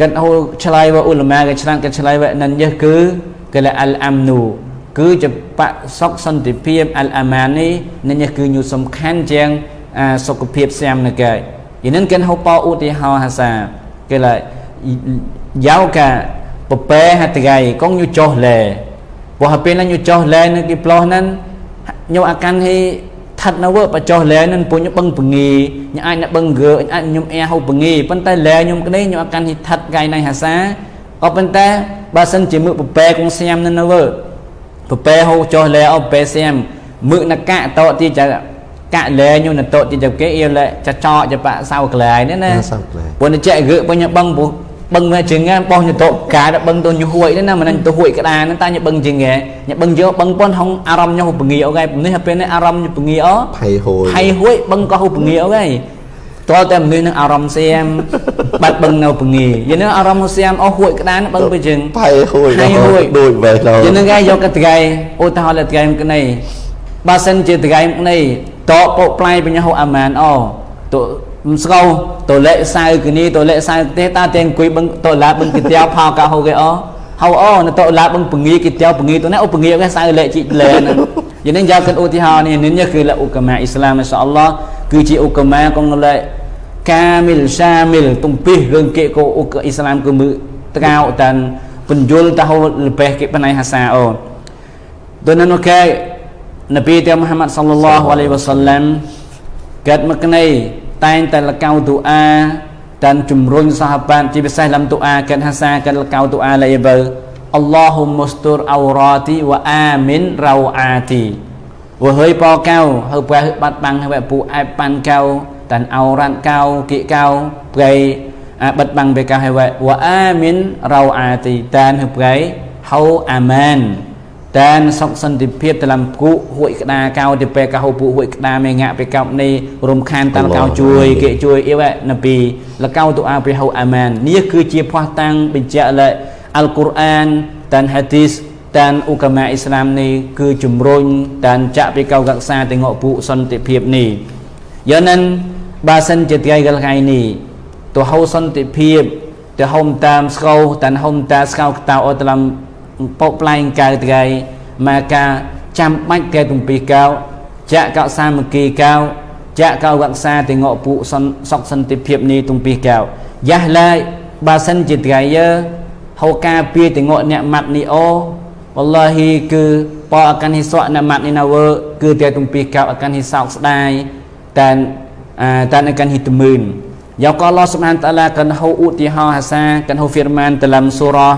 កិនហូឆ្លៃវឧលមាកិឆ្នាំកិឆ្លៃវនិនយះគឺកិលអលអាំនូគឺជាបសុខសន្តិភាពអលអាម៉ាននេះនិញគឺញូសំខាន់ជាងសុខភាពស្ញាំនៅកែយិនិនកិនហូប៉ោឧទាហរណ៍ហាសាគេឡើយ giao cả bập bè hạt gai con như cho lệ bộ hợp bên là như cho lệ nên cái plo nên nhau akan hi thật nó vợ và cho lệ nên bộ như bưng bưng nghi như ai đã bưng gỡ ai nhung e hậu bưng nghi bên tay lệ nhung cái đấy nhau akan hi thật gai này hả sa ở bên tay ba sân chỉ mượn bập bè con xem nên nó vợ bập bè hậu cho lệ ở bè xem mượn là cả to thì chả cả lệ nhưng là tội thì chả cái yêu lệ chả cho chả bạn sao cái lệ nữa nè bộ nó chạy gỡ bao nhiêu băng bộ បឹងមកជាងបោះញតកាដល់បឹងទៅញហួយណាមិនទៅហួយក្តានតាញបឹងជាងញបឹងយកបឹងប៉ុនហងអារម្មណ៍ញហពងីអូកែនេះពេលនេះអារម្មណ៍ពងីអូផៃហួយផៃហួយបឹងក៏ហពងីអូកែតើតែមនុស្សនឹងអារម្មណ៍សៀមបាត់បឹងនៅពងីយនេះអារម្មណ៍សៀមអូហួយក្តានបឹងពេលជាងផៃហួយផៃហួយដូចបែបទៅយនេះគេយកកតកៃឧទាហរណ៍តកៃមកនេះបើសិនជាតកៃមកនេះតបពុកផ្លាយបញ្ញាហូអាម៉ានអូតមិន ស្កោតលេសៅគនីតលេសៅទេតាតែអង្គុយបឹងតឡាបឹងគិតោផោកោហូគេអហៅអូនតឡាបឹងពងីគិតោពងីទៅណាអូពងីគេសៅលេជីលេហ្នឹងយ៉ាងនេះយកគិតឧទាហរណ៍នេះនេះគឺលឧកមាអ៊ីស្លាមអ៊ីសាអល់ឡោះគឺជាឧកមាកងលេកាមីលសាមីលទំពីរឿងគេកោឧកអ៊ីស្លាមគឺមើតកៅតានបញ្យលតហូលបេះគេបណៃហាសាអូដូននោះគេនប៊ីតមុហម៉ាត់សល្លឡោះអាឡៃវ៉ាសល្លាមកាត់មកនេះ តែងតែលកៅទូអា dan ជំរុញសហបានជាពិសេសលំទូអាកិនហាសាកិនលកៅទូអាលេបើអល់ឡោហ៊ុមុស្ទូរអោរ៉ាទីវ៉ាអាមីនរ៉ៅអាទីវើហើយបកៅហើប្រះបាត់បាំងហើយពូអែបប៉ាន់កៅតានអោរ៉ាន់កៅគិកៅប្រៃបាត់បាំងបេកៅហើយវ៉ាអាមីនរ៉ៅអាទីតានហើយប្រៃហៅអាម៉ាន តែនសុខសន្តិភាពតឡំគូហួយក្តាកៅទៅពេលកៅពូហួយក្តាមេងាក់ពេលកៅនេះរំខានតាំងកៅជួយគេជួយអីវ៉ានពីលកៅទូអាព្រះហៅអាម៉ាននេះគឺជាផ្ោះតាំងបញ្ជាក់លើអល់កុរអានតានហាឌីសតានឧកាមាអ៊ីស្លាមនេះគឺជំរុញតានចាក់ពីកៅកក្សាទាំងអពុសន្តិភាពនេះយ៉ាងนั้นបើសិនជាថ្ងៃកលថ្ងៃនេះទៅហៅសន្តិភាពទៅហុំតាមស្កោតានហុំតាស្កោកតៅអត់ឡំ ពោផ្លែងកៅថ្ងៃមកការចាំបាច់កែទំពីកៅចាក់កៅសាមគ្គីកៅចាក់កៅវក្សា ទាំងអពុសុខសន្តិភាពនេះទំពីកៅយ៉ាស់ឡើយបើសិនជាថ្ងៃយើហៅការពីទាំងអអ្នកម៉ាត់នេះអូវ៉ាឡោហ៊ីគឺបអកានហ៊ីសក់អ្នកម៉ាត់នេះណាវើគឺតែទំពីកៅអកានហ៊ីសោកស្ដាយតែតែអកានហ៊ីតមឿនយ៉ាកអល់ឡោះស៊ុបហានតាឡាកានហៅឧទាហរណ៍ហាសាកានហៅហ្វីរម៉ានតឡាំសូរ៉ា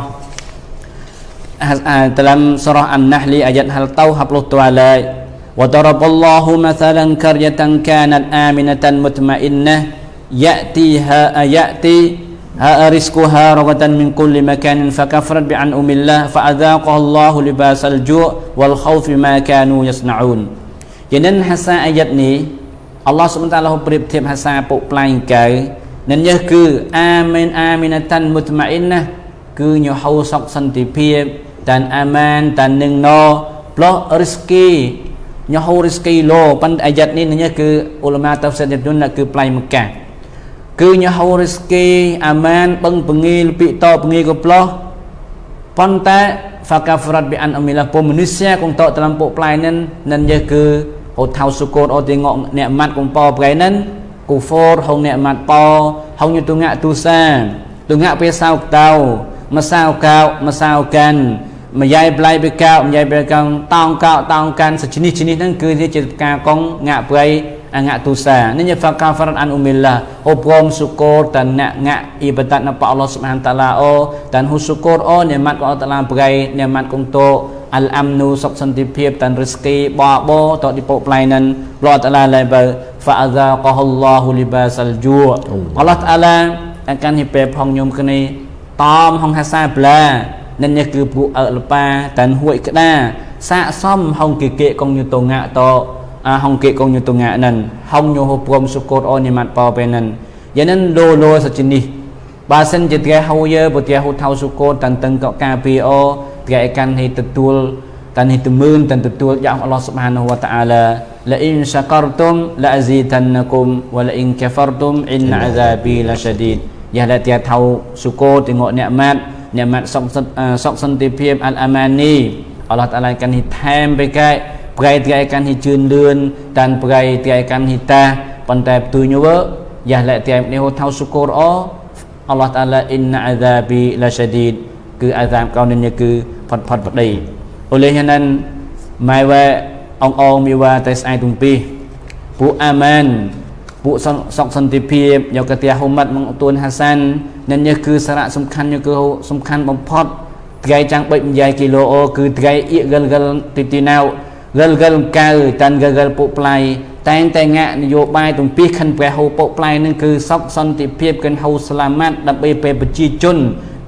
dalam surah An-Nahl ayat hal tahu 60 taala wa daraballahu mathalan qaryatan kanat aminatan mutmainnah ya'tiha ayati ha rizquha ragatan min kulli makanin fakafarat bi an umillah fa adzaqaha Allahu libasal ju' wal khawf ma kanu yasna'un យ៉ាងនឹងហាសាអាយ៉ាត់នេះអល់ឡោះសុបតាឡោប្រៀបធៀបហាសាពុកផ្លែងកៅនឹងនេះគឺអាមីនអាមីនតាន់មុតម៉ាអ៊ីនណាគឺញហៅសុខសន្តិភាព dan aman dan នឹងណផ្លោះ rizki ញហូ rizki លោប៉ុន្តែអាយ៉ាត់នេះនេះគឺអ៊ុលម៉ាតាហ្វស៊ីរយន្តគឺផ្លៃមកកាគឺញហូ rizki អាម៉ានបឹងពងីលពីតពងីក៏ផ្លោះប៉ុន្តែ fakafrat bi an amilah ពុំមនុស្សគងតតលំពុផ្លៃនឹងនឹងយគឺហូថៅសុគតអត់ទីងកអ្នកម៉ាត់គងប៉ប្រៃនឹងគូហ្វរហងអ្នក ម៉ាត់ប៉ហងយទុងាក់ទូសាទុងាក់ពេលសៅតៅម្សៅកៅម្សៅកាន់ម្យាយប្លៃបេកោម្យាយបេកោតោងកោតោងកាន់សជនិះជនិះហ្នឹងគឺជាការកងងាក់ប្រៃ angak tusa ni nya fakafaran an umillah oprom syukur dan nak ngak ibadat napa Allah Subhanahu taala o dan hu syukur o nikmat của Allah taala ប្រៃ nikmat គង់តោអលអាំនូសុខសន្តិភាពតានរិស្គីបបោតឌីពោប្លៃនិនលោតាឡាឡៃបើ ហ្វាអាហ្សាកហុលឡោហ៊ូលីបាសាល់ជូអល់ឡោះតាឡាអាកានហ៊ីពេផងញុំគ្នាតំហងហាសាប្លានិននេះគឺពួកអើលប៉ាតានហួយក្តាសាកសមហងគិកេកងយុតងាតអាហងគិកងយុតងានិនហងញោហព្រមសុគតអូនិម៉ាត់ប៉ពេនិនយ៉ាងនិនលោលោសជនេះបើសិនជាត្រែហៅយើពទាហូថៅសុគតតានតឹងកកាពីអូត្រែកាន់ឲ្យទទួលតាននេះទមើនតានទទួលយ៉ាងអល់ឡោះសុបហានវតាអាឡាលអ៊ីនសាករតុមលអស៊ីតានគុំវលអ៊ីនកាហ្វរតុមអ៊ីនអាហ្សាប៊ីឡាឆាឌីតយ៉ាឡាទាថៅសុគតទាំងអ្នកម៉ាត់អ្នកម៉ាត់ សុកសុកសន្តិភាពអលអាម៉ានីអល់ឡោះតាឡាកាន់នេះថែមបេកែប្រៃត្រៃកាន់នេះជឿនលឿនតានប្រៃត្រៃកាន់នេះតាប៉ុន្តែផ្ទុយញវើយ៉ាឡាទានេះហូថៅសុគរអអល់ឡោះតាឡាអ៊ីនអាហ្សាប៊ីឡាឆាឌីតគឺអាហ្សាបកោនេះគឺផុតផុតប្តី oleh nan mai wa ong ong mi wa តែស្អែកទំពីពួកអាម៉ាន ពួកសុកសន្តិភាពយកកាទាហ៊ូម៉ាត់មកទួនហាសាននេះនេះគឺសារៈសំខាន់គឺសំខាន់បំផុតថ្ងៃចាំងបិចម្យាយគីឡូអូគឺថ្ងៃអ៊ីកលកលទីទីណៅកលកលកៅតានកលកលពុកផ្លៃតែងតែងាក់នយោបាយទំពីខិនព្រះហូពុកផ្លៃនឹងគឺសុកសន្តិភាពកិនហូស្លាម៉ាត់ដើម្បីពេលប្រជាជន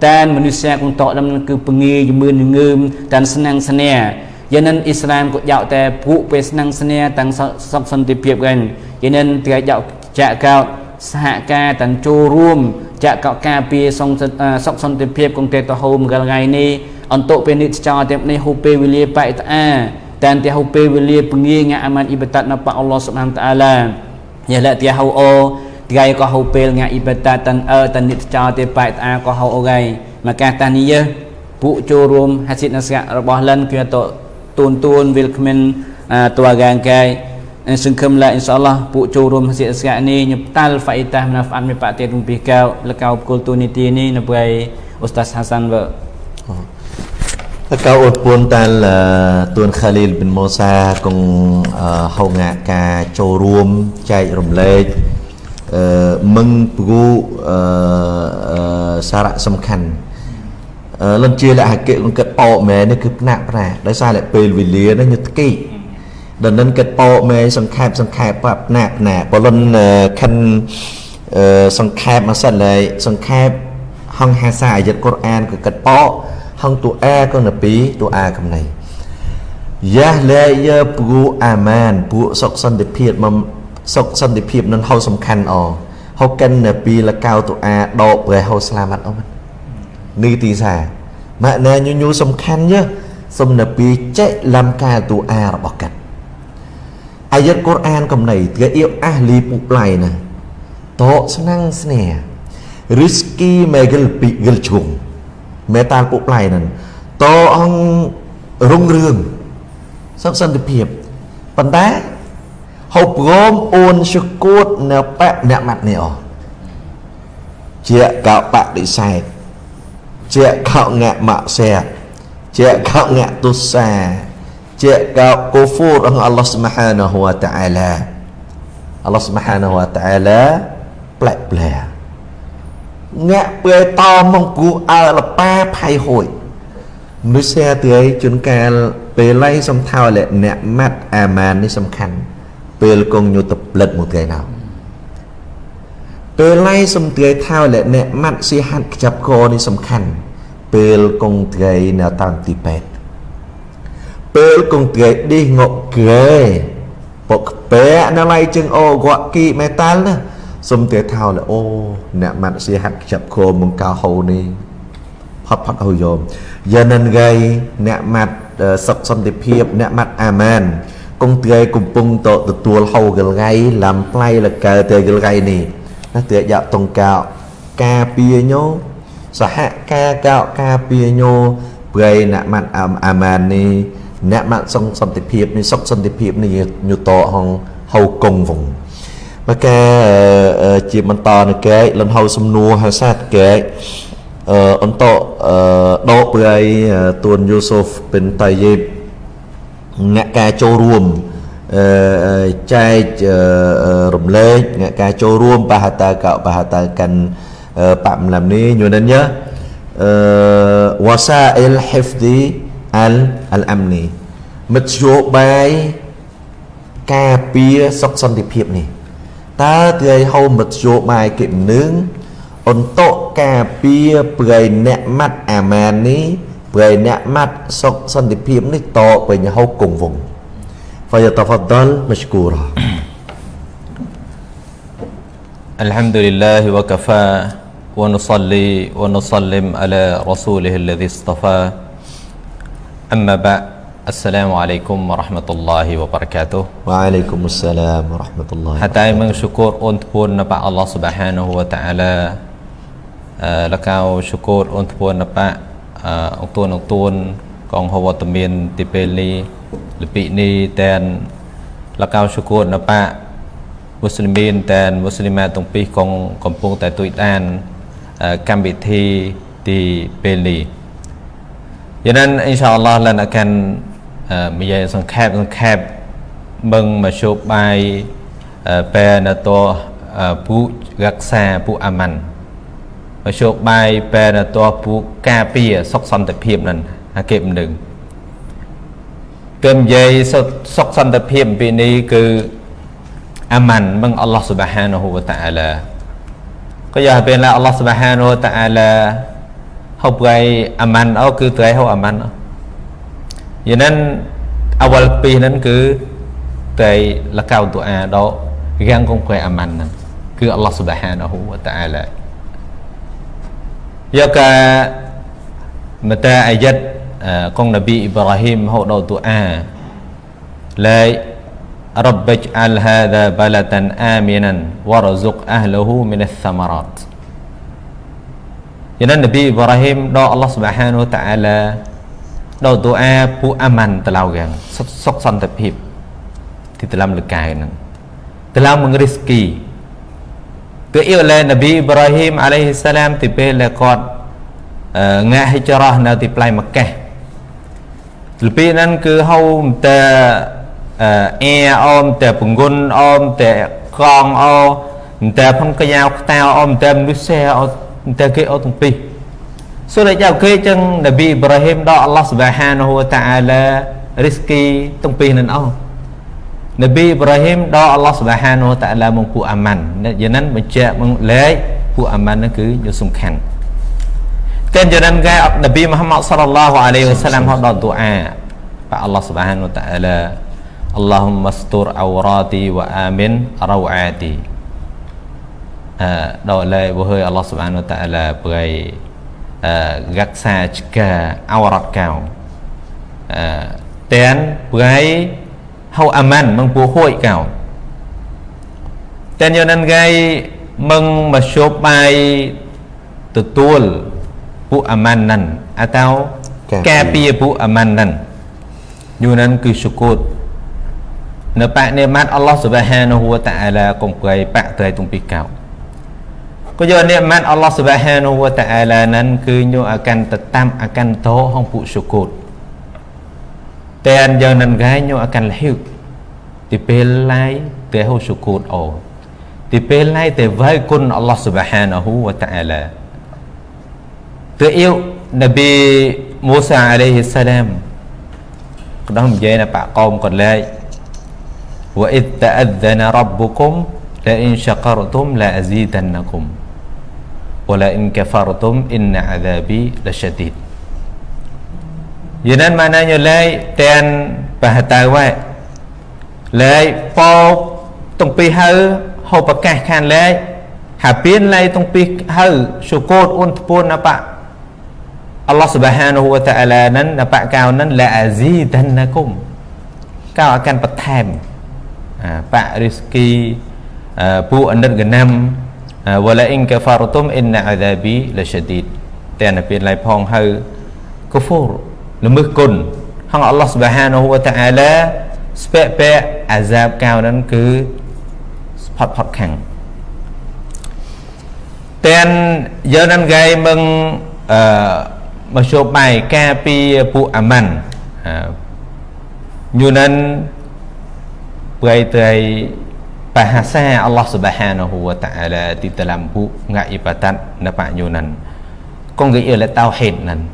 តែនមនុស្សគង់តដំនឹងគឺពងាយមើលងើមតានស្នាំងស្នាយានិនអ៊ីស្លាមក៏យកតែពួកពេលស្នាំងស្នាតាំងសុខសន្តិភាពกันយានិ នត្រៃយកចាក់កោតសហការតាំងចូលរួមចាក់កោការពារសុខសន្តិភាពគង់ទេតហូមកលថ្ងៃនេះអន្តពេលនេះចោតែនេះហូពេលវេលាបៃតាតែនតែហូពេលវេលាពងាយងាអាម៉ានអ៊ីបតាត់នៅប៉អល់ឡោះសុបហានតាឡាយ៉ាឡាទីហូអូថ្ងៃក៏ហៅពេលងាអ៊ីបាតាតានអើតានិតចោទេបែតអាក៏ហៅអូថ្ងៃមកកាតានីយពួកចូលរួមហាសិតនស្ករបស់លិនគឺតទូនទូនវិលគ្មានតួកាងកាយ សង្ឃឹមឡាអ៊ីនសាអល់ឡោះពួកចូលរួមហាសិតស្កនេះញតាល់ហ្វៃតាមណាហ្វានមីប៉តេរុំពីកៅលកៅគលទូនីទីនេះនៅព្រៃអូស្តាសហាសានវើ Kau pun tal tuan Khalil bin Musa cùng hầu ngạ ca châu ruom chạy rùm lệch មឹងព្រោះសារៈសំខាន់លន់ជាលក្ខកិគិតអកមែននេះគឺផ្នាក់ប្រាដោយសារតែពេលវេលានេះញឹកគី ដល់នឹងគិតអកមែនសង្ខេបសង្ខេបប្រាប់ផ្នាក់ផ្នាក់បលុនខិនសង្ខេបមកសិនហើយសង្ខេបហងហាសាអាយតកុរអានគឺគិតអកហងតួអាក៏នៅពីតួអាកំណៃយ៉ាលែយើព្រោះអាម៉ានពួកសុខសន្តិភាពមកសុខសន្តិភាពនឹងហៅសំខាន់អហៅកិននៅពីលកៅតុអាដកប្រែហៅស្លាមាត់អូមិននេះទីសាម៉ាក់ណែញញូសំខាន់យើសុំនៅពីចេះលំកាតុអារបស់កាត់ អាយតកូរអានកំណៃទាអៀបអះលីពុប្លៃណាតកស្នាំងស្នេហ៍ risky មេកលពីកលជុងមេតាលពុប្លៃនឹងតអងរុងរឿងសុខសន្តិភាពប៉ុន្តែហូបរមអូនជគួតនៅបៈអ្នកម៉ាត់នេះអជាកោបដិសេធជាកោងាក់ម៉ាក់សែជាកោងាក់ទុសា ជាកោកូហ្វូររបស់អល់ឡោះស្មហានហូវតាអាឡាអល់ឡោះស្មហានហូវតាអាឡាប្លែកប្លែកងាក់ពេលតមកគូអើលប៉ាផៃហួយមនុស្សទៅជួនកាលពេលឡៃសំថោលអ្នកម៉ាត់អាម៉ាននេះសំខាន់ពេលកងញុតផ្លិតមួយថ្ងៃណៅពេលឡៃសំត្រីថាលអ្នកម៉ាត់ស៊ីហាត់ខ្ចាប់កនេះសំខាន់ពេលកងត្រីនៅតាមទីពេទ្យ ពេលគង្គេឌីងកគេ ពុកពេណឡៃជឹងអូកគីមេតាល់ណាសុំទេថោលអូអ្នកម៉ាត់សៀហាក់ចាប់ខោមកកៅហូនេះផាត់ផាត់ហូយោមយ៉ានិនហ្គៃអ្នកម៉ាត់សុខសន្តិភាព អ្នកម៉ាត់អាម៉ានគង្គេកំពុងតទទួលហូកលងៃឡាំផ្លៃលកើទេកលងៃនេះណាទេយ៉ាតុងកៅការពីញោសហការកៅការពីញោព្រៃអ្នកម៉ាត់អាម៉ាននេះ អ្នកម៉ាត់សង្សន្តិភាពនេះសុខសន្តិភាពនេះញូតហងហៅកងវងមកកែជាបន្តនៅកែលំហៅសំនួរហាសាតកែអឺអន្តអឺដកប្រៃទួនយូសូហ្វបិនតាយេបអ្នកការចូលរួមអឺចែករំលែកការចូលរួមបាហតាកបាហតាកាន់ Pak Malam ni sebenarnya uh, wasail hifdi al al amni មធ្យោបាយការពារសុខសន្តិភាពនេះតើទីហៅមធ្យោបាយគេនឹងអន្តកការពារប្រៃអ្នកម៉ាត់អាម៉ាននេះប្រៃអ្នកម៉ាត់សុខសន្តិភាពនេះតពេញហៅគង់វង فيتفضل مشكورا الحمد لله وكفى ونصلي ونسلم على رسوله الذي اصطفى أما بعد السلام عليكم ورحمة الله وبركاته وعليكم السلام ورحمة الله حتى من شكر أنت بون نبع الله سبحانه وتعالى لكاو شكر أنت بون نبع អង្ទួនអង្ទួនកងហវត្តមានទីពេលនេះលពីនេះតែនលកៅសុគតណបាមូស្លីមានតែនមូស្លីម៉ាទាំងពីរកងកំពុងតែទួយដានកម្មវិធីទីពេលនេះ យ៉ាងนั้นអ៊ីនសាអល់ឡោះលនអាកាននិយាយសង្ខេបសង្ខេបមឹងមកជោបបាយពេលណតពុរក្សាពុអាម៉ាន់មកជោបបាយពេលណតពុការពារសុខសន្តិភាពនឹងអាគេមិនដឹងគឺនិយាយសុខសន្តិភាពពីនេះគឺអាម៉ាន់មឹងអល់ឡោះស៊ុបហានហូវតាអាឡា có giờ bên là Allah subhanahu wa ta'ala học gầy aman ở cứ tới học aman vậy nên awal pi nên cứ tới là cao tụ a đó gan con khỏe aman cứ Allah subhanahu wa ta'ala do cả mà ta ayat con Nabi Ibrahim hậu đầu tụ a lại رب اجعل هذا بلدا آمنا وارزق أهله من الثمرات យ៉ាងណានប៊ីអ៊ីប្រាហ៊ីមដល់អល់ឡោះសុបហានវតាអាឡាដល់ទូអាពូអាម៉ាន់តឡៅយ៉ាងសុខសន្តិភាពទីតឡាំលកាយហ្នឹងតឡាំមងរីស្គីគឺអ៊ីឡានប៊ីអ៊ីប្រាហ៊ីមអាឡៃហ៊ីសាឡាមទីពេលគាត់ងាក់ហិចរ៉ះនៅទីផ្លៃម៉ាកេះទីពីហ្នឹងគឺហៅតែអែអមតែពងុនអមតែកងអមតែផនកយ៉ាវខ្តៅអមតែមនុស្សអ មតែគេអត់ទាំងពីរសូរយ៉ាគេចឹងនប៊ីអ៊ីប្រាហ៊ីមដល់អល់ឡោះសុបហានហូតាអាឡារីស្គីទាំងពីរនឹងអស់នប៊ីអ៊ីប្រាហ៊ីមដល់អល់ឡោះសុបហានហូតាអាឡាមកពួកអាម៉ាន់យ៉ាងนั้นបញ្ជាក់មកលេខពួកអាម៉ាន់នោះគឺយកសំខាន់តែយ៉ាងนั้นគេនប៊ីមូហាម៉ាត់សល្លឡោះអាឡៃហ៊ីវ៉ាសាឡាមហៅដល់ទូអាបាទអល់ឡោះសុបហានហូតាអាឡា Allahumma stur awrati wa amin rawati អឺ ដល់លែបើហើយអល់ឡោះសុបានតាឡាប្រៃអឺរក្សាឆ្កាអវរតកៅអឺតែនប្រៃហៅអាម៉ាន់មងពូហួយកៅតែនយនន ග ៃមងមកជប់បាយទទួលពួកអាម៉ាន់នឹងអតៅការពារពួកអាម៉ាន់នឹងយូនគឺសុគតនៅបនិម័តអល់ឡោះសុបហានហូវតាអាឡាកុំប្រៃបាក់ត្រៃទុំពីកៅ ក៏យកនិម័តអល់ឡោះសុបហានហូវតាអាឡាนั้นគឺញោអាកាន់តតាមអាកាន់តោហងពុសុគតតែនយកនឹងកាយញោអាកាន់លហ៊ីវទីពេលឡៃតែហូសុគតអូទីពេលឡៃតែវៃគុណអល់ឡោះសុបហានហូវតាអាឡាទៅអ៊ីវនប៊ីមូសាអាឡៃហ៊ីសឡាមក៏ដល់និយាយណាបាក់កោមកន្លែង وإذ تأذن ربكم لئن شكرتم لأزيدنكم Wala in kafartum inna adhabi lasyadid Yanan maknanya lai ten bahatau wai Lai po tung pi hau hau pakah kan lai Habin lai tung pi hau syukut un tepun apa Allah Subhanahu wa taala นั้นនបកកៅនឹងលាអាស៊ីដានណាគុំកៅអាកាន់បន្ថែមបរិស្គីពួកអនិតកណាំ វឡាអ៊ីនកាហ្វារតុមអ៊ីនណាអាដាប៊ីលឆឌីតតែនៅពេលឡៃផងហៅកូហ្វូរល្មើសគុណហងអល់ឡោះសុបហានហូវតាអាឡាស្ពែពែអាហ្សាបកៅนั้นគឺផុតផុតខាងតែនយើងនឹងគេមឹងអឺមកជួបបាយការពីពួកអាម៉ាន់ញូនឹង beraitai bahasa Allah Subhanahu wa taala di dalam bu ngak ibadat na pak yunan có nghĩa là tauhid nan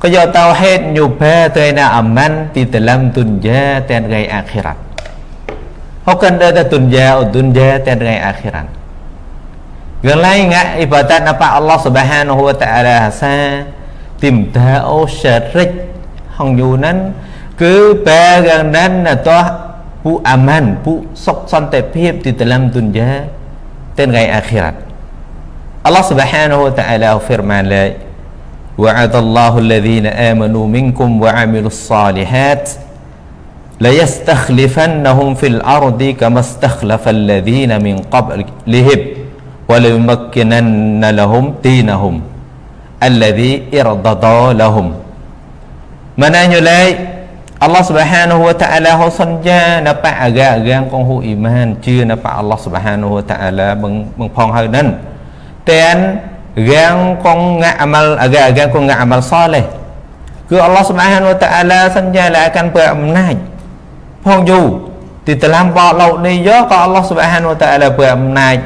có do tauhid nyuba tới na aman di dalam dunya dan gai akhirat Họ cần đưa ta dunya ở dunya dan gai akhirat gần lại ngak ibadat na pak Allah Subhanahu wa taala sa tìm ta ô syarik hong yunan cứ ba gần nan là to ពួកអាម៉ានពួកសុខសន្តិភាពទីតឡាំឌុនយ៉ាទាំងថ្ងៃអាខិរ៉ាត់អល់ឡោះស៊ុបហានូតាអាឡាហ្វិរម៉ានឡៃវាដល់ឡោះលាឌីណាអាម៉ានូមីនគុំវ៉ាអាមីលស៉ាលីហាត់លាយស្តឃ្លីហ្វានណហុំហ្វិលអារឌីកមស្តឃ្លាហ្វាលាឌីណាមីនកបលលីហិបវ៉ាលីមក្គិនណលហុំទីណហុំអាឡាឌីអ៊ីរដដូលហុំម៉ានាញូឡៃ អល់ឡោះសុបហានូវតាអាឡាហូសញ្ញាណបអាកាកាងកងហ៊ូអ៊ីម៉ានជឿណបអល់ឡោះសុបហានូវតាអាឡាបងបងផងហើយនឹងតែនកាងកងងាអាម៉ាល់អាកាកាងកងងាអាម៉ាល់សលេះគឺអល់ឡោះសុបហានូវតាអាឡាសញ្ញាឡាកាន់ពើអំណាចផងយូទីតឡាំបោលោកនេះយកក៏អល់ឡោះសុបហានូវតាអាឡាពើអំណាច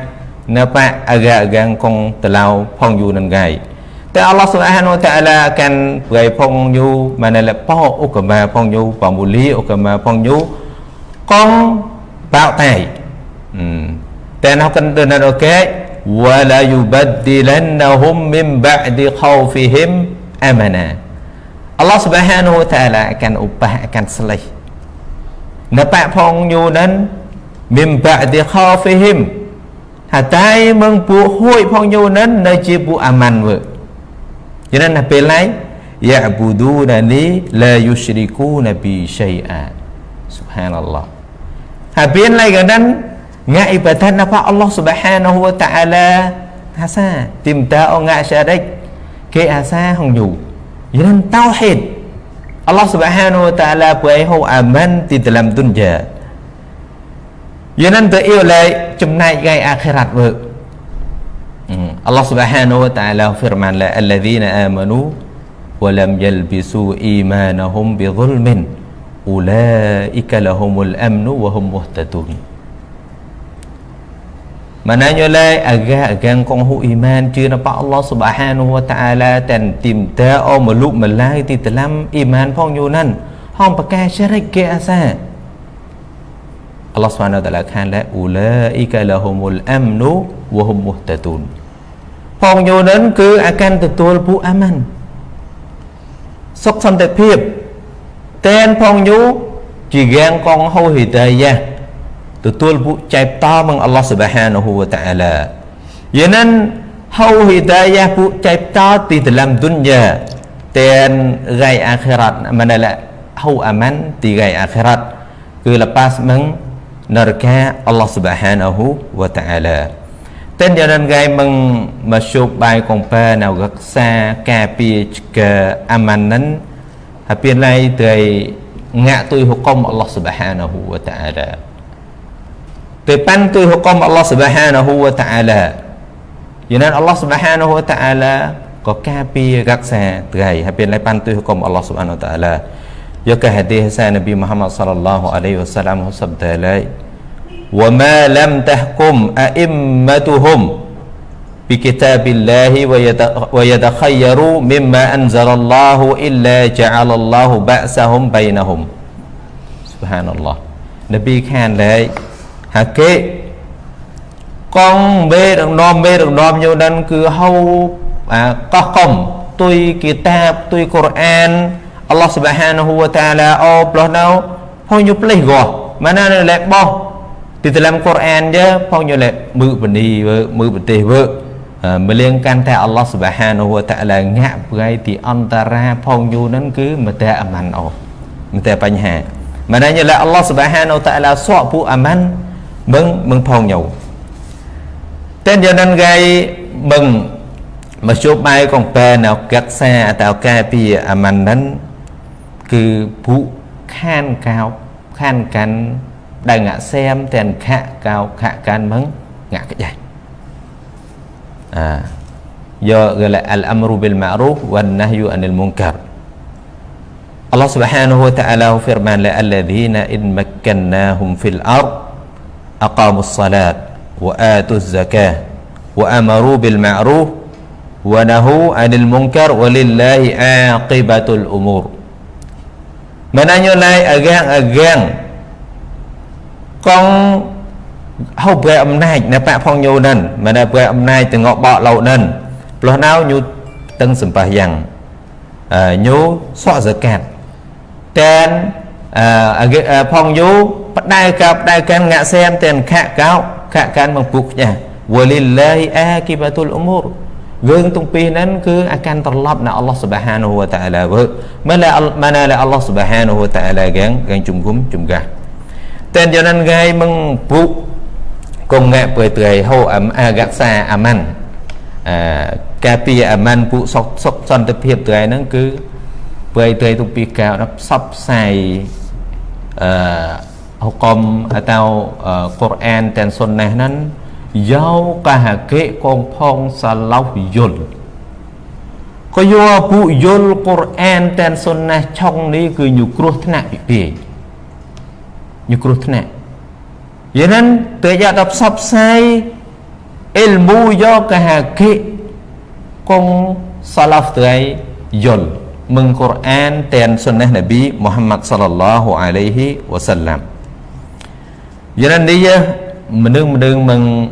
ណបអាកាកាងកងតឡៅផងយូនឹងកាយ តែអល់ឡោះស៊ុបហានវតាឡាកាន់ប្រៃផងយូម៉ានលប៉ោអុកម៉ាផងយូប៉មូលីអុកម៉ាផងយូកងបោតៃតែនៅកាន់ទៅនៅកែ ولا يبدلنهم من بعد خوفهم امنا អល់ឡោះស៊ុបហានវតាឡាកាន់ឧបះកាន់ស្លេះនៅបាក់ផងយូនឹង من بعد خوفهم ថាតែមឹងពួកហួយផងយូនឹងនៅជាពួកអាម៉ាន់វើ cho nên là bên lại ya'budunani la yushrikuna bi syai'a subhanallah ha bên lại gần đó ngại ibadat apa Allah subhanahu wa ta'ala hasa tìm ta o ngại syarik ke asa hong yu cho nên tauhid Allah subhanahu wa ta'ala buat ho aman di dalam dunia cho nên tự yêu lại trong này gây akhirat vượt Allah Subhanahu wa taala firman la alladzina amanu wa lam yalbisu imanahum bi dhulmin ulaika lahumul amnu wa hum muhtadun Maknanya la agak-agak kong hu iman chưa na pa Allah Subhanahu wa taala dan tìm ta o mà lúc mà lai thì dalam iman phong nan hong pa ka syirik ke asa Allah Subhanahu wa taala khan la ulaika lahumul amnu wa hum muhtadun ផងយូនឹងគឺអាកាន់ទទួលពួកអាម៉ាន់សុខសន្តិភាពតែនផងយូជាយ៉ាងកងហូហេតាយ៉ាទទួលពួកចែបតមកអល់ឡោះសុបហានហូវតាអាឡាយានិនហូហេតាយ៉ាពួកចែបតទីតឡាំឌុនយ៉ាតែនរៃអាខិរ៉ាត់មិនឡាហូអាម៉ាន់ទីរៃអាខិរ៉ាត់គឺលប៉ាសមឹងនរកាអល់ឡោះសុបហានហូវតាអាឡា tên cho nên gai mừng mà chụp bài công pa nào gật xa cà pia chka amanan hapian lai tới ngạ tôi hukum Allah subhanahu wa ta'ala tới pan tôi hukum Allah subhanahu wa ta'ala cho nên Allah subhanahu wa ta'ala có cà pia gật xa tới hapian lai pan tôi hukum Allah subhanahu wa ta'ala do cái hadith sa Nabi Muhammad sallallahu alaihi wasallam sabda lai وما لم تحكم أئمتهم بكتاب الله ويتخيروا مما أنزل الله إلا جعل الله بأسهم بينهم سبحان الله نبي كان لي هكي កងមេដឹកនាំមេដឹកនាំយោនឹងគឺហៅកោះកុំទុយគីតាបទុយកូរ៉ានអល់ឡោះសុបហានហូវតាឡាអូផ្លោះនៅហូញុផ្លេះកោម៉ាណាលែបោះ di dalam Quran je phong nyo le mư bani ve mư betih ve meliangkan ta Allah Subhanahu wa taala ងាក់ប្រៃទីអន្តរាផងយូរហ្នឹងគឺមតែអាម៉ាន់អូមតែបញ្ហាមិនដឹងឡើ Allah Subhanahu wa taala សក់ពួកអាម៉ាន់មឹងមឹងផងញោតែយ៉ាងนั้นគេមឹងមកជួបបែកងបែនៅកាក់សាតើកែពីអាម៉ាន់ហ្នឹងគឺពួកខានកោខានកាន់ ដែលងាក់សែមទាំងខៈកោខៈកានមឹងងាក់ចេះអា يا الأمر بالمعروف والنهي عن المنكر الله سبحانه وتعالى فرمان الذين إن مكناهم في الأرض أقاموا الصلاة وآتوا الزكاة وأمروا بالمعروف ونهوا عن المنكر ولله عاقبة الأمور menanyolai agang-agang agang-agang Kong ហៅប្រែអំណាចនៅបាក់ផងញូនិនមិនប្រែអំណាចទាំងងបកឡោនិនផ្លោះណៅញូទាំងសម្បះយ៉ាងញូសក់សកាត់តែនផងយូបដៅកោបដៅកាន់ងាក់សែមតែនខៈកោខៈកាន់មកពុកញ៉ាវលិលឡាហ៊ីអាគីបាតុលអ៊ុមូររឿងទាំងពីរហ្នឹងគឺអាកាន់ត្រឡប់នៅអល់ឡោះសុបហានហូវតាអាឡាវើមិនឡាមិនឡាអល់ឡោះសុបហានហូវតាអាឡាកាងកាងជុំគុំជុំកា តែយ៉ាងนั้นគេមិនពុកគង់ងាក់ព្រៃត្រីហូអារក្សាអាម៉ាន់អឺការពារអាម៉ាន់ពួកសុខសុខសន្តិភាពត្រីហ្នឹងគឺព្រៃត្រីទុពីកៅដល់ផ្សព្វផ្សាយអឺហុកមអតៅកូ រ៉ានទាំងសុនណេះហ្នឹងយកកហកេកងផងសាឡោយល់ក៏យកពួកយល់កូរ៉ានទាំងសុនណេះឆុងនេះគឺញគ្រោះថ្នាក់ពីពីញគ្រោះថ្នាក់ Vậy nên tự do đọc sắp sai ilmu do cái hà kị con salaf tới yul mừng Quran tên sunnah Nabi Muhammad sallallahu alaihi wasallam Vậy nên đi mình đừng mình đừng mình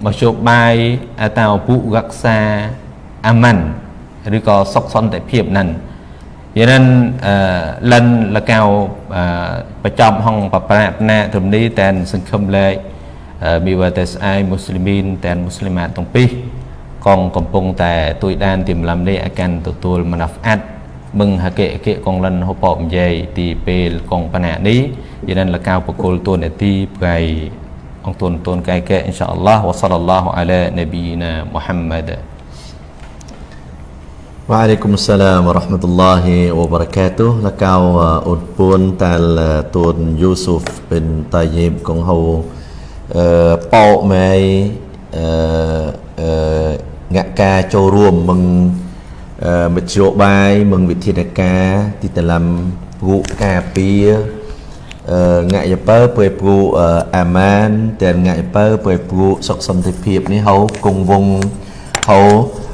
mà chụp bài atau phụ gạc xa aman ឬក៏សុខសន្តិភាពនឹង យានអឺលិនលកៅប្រចំហងបប្រាថ្នាធំនេះតែនសង្ឃឹមលែកមីវតេស្អៃមូស្លីមីនតែនមូស្លីម៉ាទាំងពីរកងកំពុងតែទួយដានទីម្លំនេះឲ្យកាន់ទទួលមណាហ្វអាត់មឹងហកេអកេកងលិនហូបបមយាយទីពេលកងបណានេះយានលកៅបកុលទួនាទីប្រៃអង្គទួនទួនកែកែអ៊ីនសាអល់ឡោះវ៉ាសលឡោះអាឡានប៊ីណាមូហាំម៉ាត់ Waalaikumsalam warahmatullahi wabarakatuh là cao ổn buôn tal tuần Yusuf bin Tayyib công hầu bộ mày ngạ ca châu ruộng mừng một triệu bài mừng vị thiên ca thì ta làm vụ cà pia ngại nhập bơ bơi vụ aman tiền ngại bơ bơi vụ sọc sầm thị phiệp ní hầu cùng vùng hầu ហៅនឹងណតែមនុស្សមិនហកិកុំកិតអឺហៅប៉មែនយូនិនយើគឺ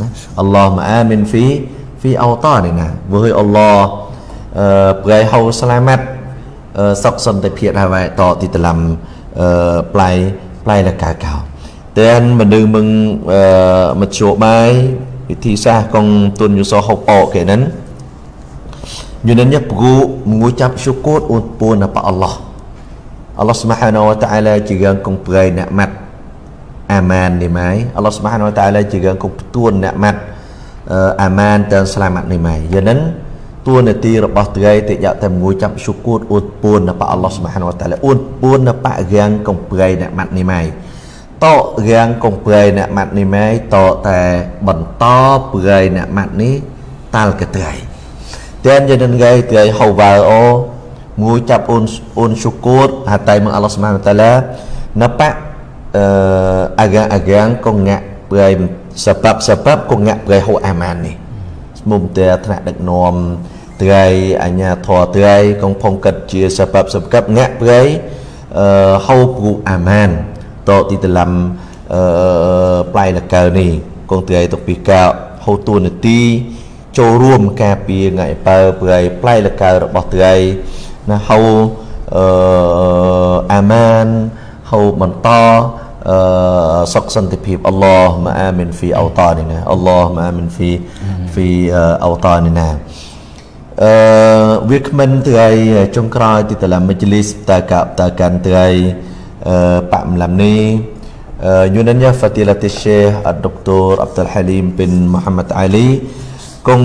ឡាអល់ឡោះម៉ាអាមីនហ្វីអោតានីណាវើហើយអល់ឡោះព្រៃហៅសុកស្លាមែនព្រៃហៅអាម៉ានហើយវ៉ាតទីតឡាំផ្លៃលកាកៅ Allah ma'amin fi fi awtanina với Allah bgai hau selamat sọc sân tại phiệt hai vậy tọ thì làm play play là cả cào tên mà đừng mừng một chỗ bài thì xa con tuần như so học bỏ kể nấn như nên nhập gu mengucap syukur untuk apa Allah Allah Subhanahu wa taala juga kong beri nikmat អាម៉ាននេះម៉ៃអល់ឡោះស្មានតាឡាជាកងទួនអ្នកម៉ាត់ អាម៉ានទាំងស្លាមាត់នេះម៉ៃយ៉ាងហ្នឹងតួនាទីរបស់ត្រីតិយតែមួយចាប់សុគូតអ៊ូតពួនរបស់អល់ឡោះស្មានតាឡាអ៊ូតពួននៅបរាងកំប្រៃអ្នកម៉ាត់នេះម៉ៃតរាងកំប្រៃអ្នកម៉ាត់នេះម៉ៃតតែបន្តប្រៃអ្នកម៉ាត់នេះតាល់កត្រីតែយ៉ាងហ្នឹងគេត្រីហៅវ៉ាអូមួយចាប់អ៊ូនអ៊ូនសុគូតហាតៃមកអល់ឡោះស្មានតាឡានៅប uh, agang-agang con ngạ brai sebab-sebab con ngạ brai ho aman ni មុំតែថ្នាក់ដឹកនាំត្រីអញ្ញាធរត្រីកងផុងកិតជាសបបសកັບងាក់ព្រៃអឺហៅព្រូអាម៉ានតទីតឡាំអឺផ្លៃលកើនេះកងត្រីទុកពីកៅហៅតួនាទីចូលរួមការពារងាយបើព្រៃផ្លៃលកើរបស់ត្រីណាហៅអឺអាម៉ានហៅបន្ត សុខសន្តិភាពអល់ឡោះម៉ាអាមីនហ្វីអូតានីណាអល់ឡោះម៉ាអាមីនហ្វីហ្វីអូតានីណាអឺវាគ្មិនថ្ងៃចុងក្រោយទីតឡាមជ្លីសតកតកាន់ថ្ងៃអឺបាក់មឡាំនេះ Yunanya Fadilat Syekh Dr. Abdul Halim bin Muhammad Ali cùng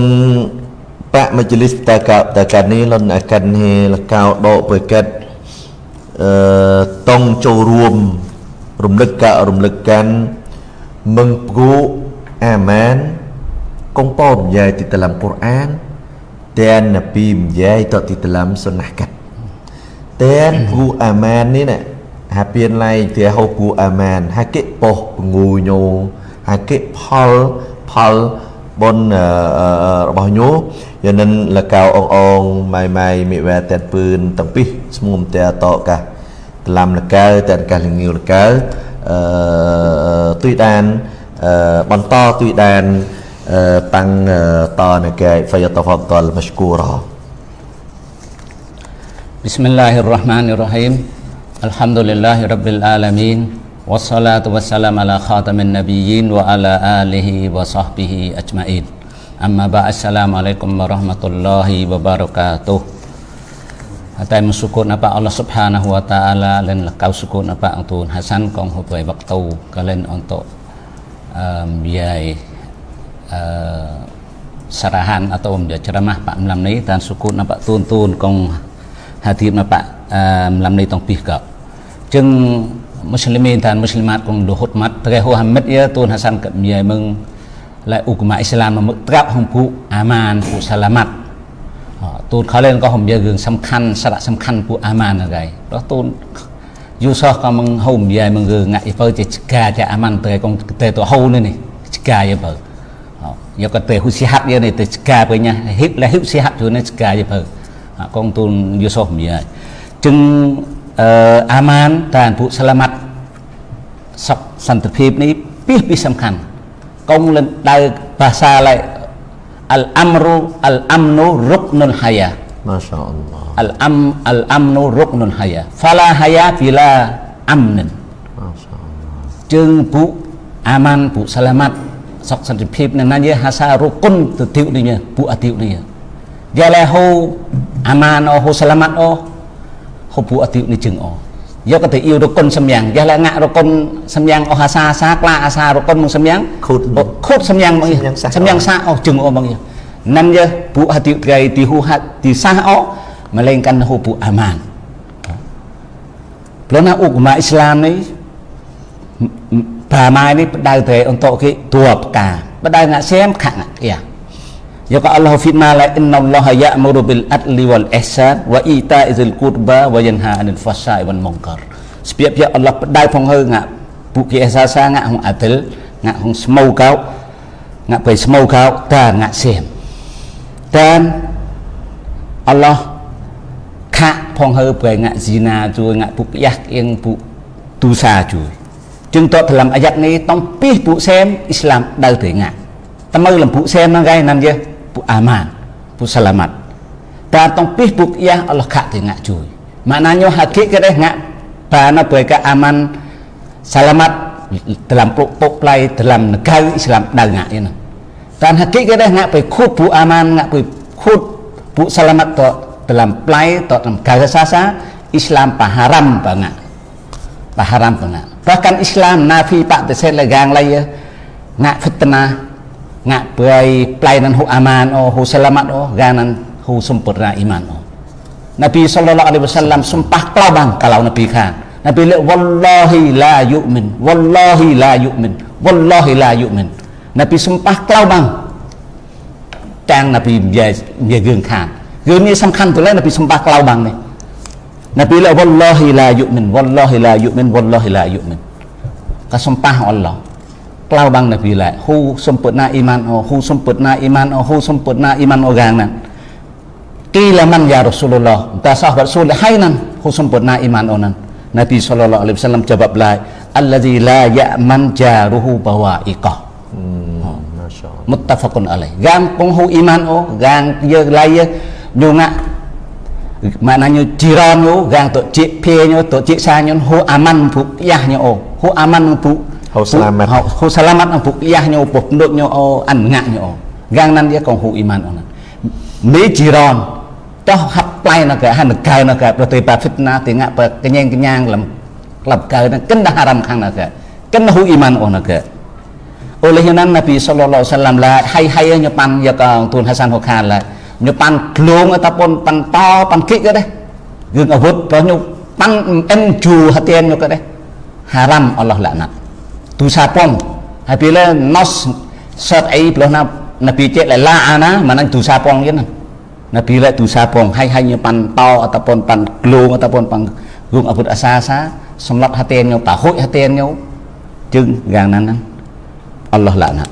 Pak Majlis Taka Taka ni lon akan he lakau do berkat អឺតង់ចូលរួម រំលឹកការរំលឹកកាន់មឹងព្គូអាម៉ានកងប៉ោរំយាយទីតឡាំកូរអានតែនណាពីរំយាយតទីតឡាំសុណាកាត់តែនព្គូអាម៉ាននេះណាហាពៀនឡៃទាហូព្គូអាម៉ានហាកិប៉ោះពងូញោហាកិផលផលបនរបស់ញោយានិនលកៅអងអងម៉ៃម៉ៃមិវែតែពឿនទាំងពីរស្មុំតែតកា តឡាំលកៅតែកាលងាវលកៅអឺទុយដានអឺបន្តទុយដានតាំងតនៅកែ فيتفضل مشكورا بسم الله الرحمن الرحيم الحمد لله رب العالمين والصلاة والسلام على خاتم النبيين وعلى آله وصحبه أجمعين أما بعد السلام عليكم ورحمة الله وبركاته តែមសុគត apa Allah Subhanahu wa taala len kau sukut apa antun Hasan kong hubai waktu kalian untuk um, biaya uh, sarahan atau menjadi ceramah Pak Melam ni dan sukut nampak tun-tun kong hati nampak uh, Melam ni tong pih kau jeng muslimin dan muslimat kong luhut mat terehu hamid ya Tuhan Hasan kat biaya meng lại ukma Islam មកត្រាប់ហ ទូនខលែនក៏ហំយើរឿងសំខាន់សារៈសំខាន់ពួកអាម៉ានហ្នឹងហើយដល់ទូនយូសោះក៏មកហុំយាយមករឿងងាក់បើជាឆ្កាចាអាម៉ានទៅកងទៅទៅហូនេះនេះឆ្កាយបើយកក៏ទៅហ៊ុសិហាត់យានេះទៅឆ្កាពេញហិបលហ៊ិបសិហាត់ជួយនេះឆ្កាយបើកងទូនយូសោះមយាយจึងអឺអាម៉ានតានពួកសាឡាម៉ាត់សុខសន្តិភាពនេះពីពីសំខាន់កងលដៅភាសាឡៃអលអាំរូអលអាំនូរុកនុលហាយ៉ា ម៉ាសាអល់ឡោះអលអាំអលអាំនូរុកនុលហាយ៉ាហ្វាឡាហាយ៉ាហ្វីឡាអាំនិនម៉ាសាអល់ឡោះជើងពួកអាម៉ានពួកសាឡា ម៉ាត់សុខសន្តិភាពនៅណាយហាសារុគុនទៅទីនេះពួកអតិនេះយ៉ាឡែហូអាម៉ានអូហូសាឡាម៉ាត់អូហូពួកអតិនេះជើងអូយកទៅអ៊ីវរគុណសំយ៉ាងយ៉ាឡាងាក់រគុណសំយ៉ាងអស់អាសាសាក្លាអាសារគុណមកសំយ៉ាងខូតខូតសំយ៉ាងមកសំយ៉ាងសាអស់ជឹងអស់មកណាន់យើពួកហតិត្រៃទីហ៊ូហាត់ទីសាអស់មកលេងកាន់ហូពួកអាម៉ានព្រោះណាឧបមាអ៊ីស្លាមនេះប្រាម៉ាយនេះបដៅត្រៃអន្តគេតួបកាបដៅងាក់សែមខាក់ងា ក់យ៉ា Ya ka Allah firman la inna Allah ya'muru bil adli wal ihsan wa ita'izil qurba wa yanha 'anil fahsya'i wal munkar. ស្ពាបជាអល់ឡោះផ្ដៅផងហើងាក់ពួកគេសាសាងាក់ហងអាទិលងាក់ហងស្មៅកោងាក់បៃស្មៅកោតាងាក់សៀមតាមអល់ឡោះខាក់ផងហើប្រែងាក់ស៊ីណាជួយងាក់ ពួកយ៉ាស់អៀងពួកទូសាជួយจึงតតថ្លំអាយ៉ាត់នេះតំពីសពួកសែមអ៊ីស្លាមដៅទៅងាក់តមើលំពួកសែមហ្នឹងគេណាំយើ pu aman pu selamat ta tong pih pu ya Allah kak te ngak cuy maknanya hakikat deh ngak bana mereka aman selamat dalam pok play dalam negara Islam dah ngak ini dan hakikat deh ngak pe khut pu aman ngak pe khut pu selamat to dalam play to dalam negara sasa Islam paharam banget paharam banget bahkan Islam nafi pak teset legang lagi ya ngak fitnah ងាក់ប្រៃប្លៃនឹងហ៊ូអាម៉ានអូហ៊ូសាឡាម៉ាត់អូហ្គានឹងហ៊ូសំពរណាអ៊ីម៉ានអូនប៊ីសល្លឡោះអាឡៃហ៊ីវសល្លាមសំប៉ះក្លោបាំងកាលោនប៊ីខាននប៊ីលេវ៉ាឡោហ៊ីឡាយុមិនវ៉ាឡោហ៊ីឡាយុមិនវ៉ាឡោហ៊ីឡាយុមិននប៊ីសំប៉ះ ក្លោបាំងតាំងនប៊ីនិយាយនិយាយរឿងខានរឿងនេះសំខាន់ទៅលើនប៊ីសំប៉ះក្លោបាំងនេះនប៊ីលេវ៉ាឡោហ៊ីឡាយុមិនវ៉ាឡោហ៊ីឡាយុមិនវ៉ាឡោហ៊ីឡាយុមិនក៏សំប៉ះអល់ឡោះ klau bang nabi la hu sempurna iman oh hu sempurna iman oh hu sempurna iman orang nan kila man ya rasulullah ta sahabat rasul hainan hu sempurna iman onan nabi sallallahu alaihi wasallam jawab la allazi la ya'man jaruhu bawaiqah hmm, muttafaqun alaih gang penghu iman oh gang ye lai ye nyunga maknanya jiran yo gang tok cik phe nyo tok cik sa nyo hu aman pu yah nyo oh hu aman pu hau selamat hau selamat ang pukiyahnya upo penduknya o anngaknya o gang nan dia kong hu iman o nan mi jiron toh hap play na ka han ka na ka ប្រតិបា fitna ទីងាក់បើកញ្ញែងកញ្ញាងលំក្លាប់កើនឹងកិនហារ៉ាំខាងណាកកិនហ៊ូអ៊ីម៉ានអូនក oleh yang Nabi sallallahu alaihi wasallam lah hai hai nyepan ya ka Tuan Hasan Hokan lah nyepan glung ataupun pan to pan kik ke deh រឿងអាវុធរបស់ញុ pan em ju hatian yo kade haram Allah laknat tu sapong hai bila nos sat ai belah na nabi cek la la'ana mana tu sapong yen Nabi lại tu sapong hay hay như pan to ataupun pan glung ataupun pan gung abut asa-asa semlat hatian nhau tahuk hatian nhau chừng gang nan Allah laknat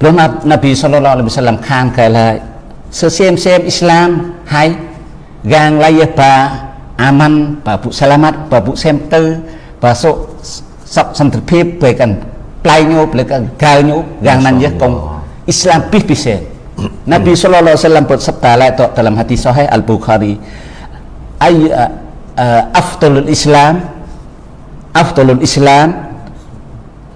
ព្រោះនប៊ីសល្លឡោះអាឡៃហ៊ីវសល្លាមខានកែឡាសើសៀមសៀមអ៊ីស្លាមហើយ gang layah pa aman pa bu selamat pa bu center pa sok sok ស ន្តិភាពពេលកាន់ផ្លៃញោពេលកាន់កៅញោ gang nan ya kong Islam pih pisen Nabi sallallahu alaihi wasallam bersabda la tu dalam hadis sahih Al Bukhari ay afdalul Islam afdalul Islam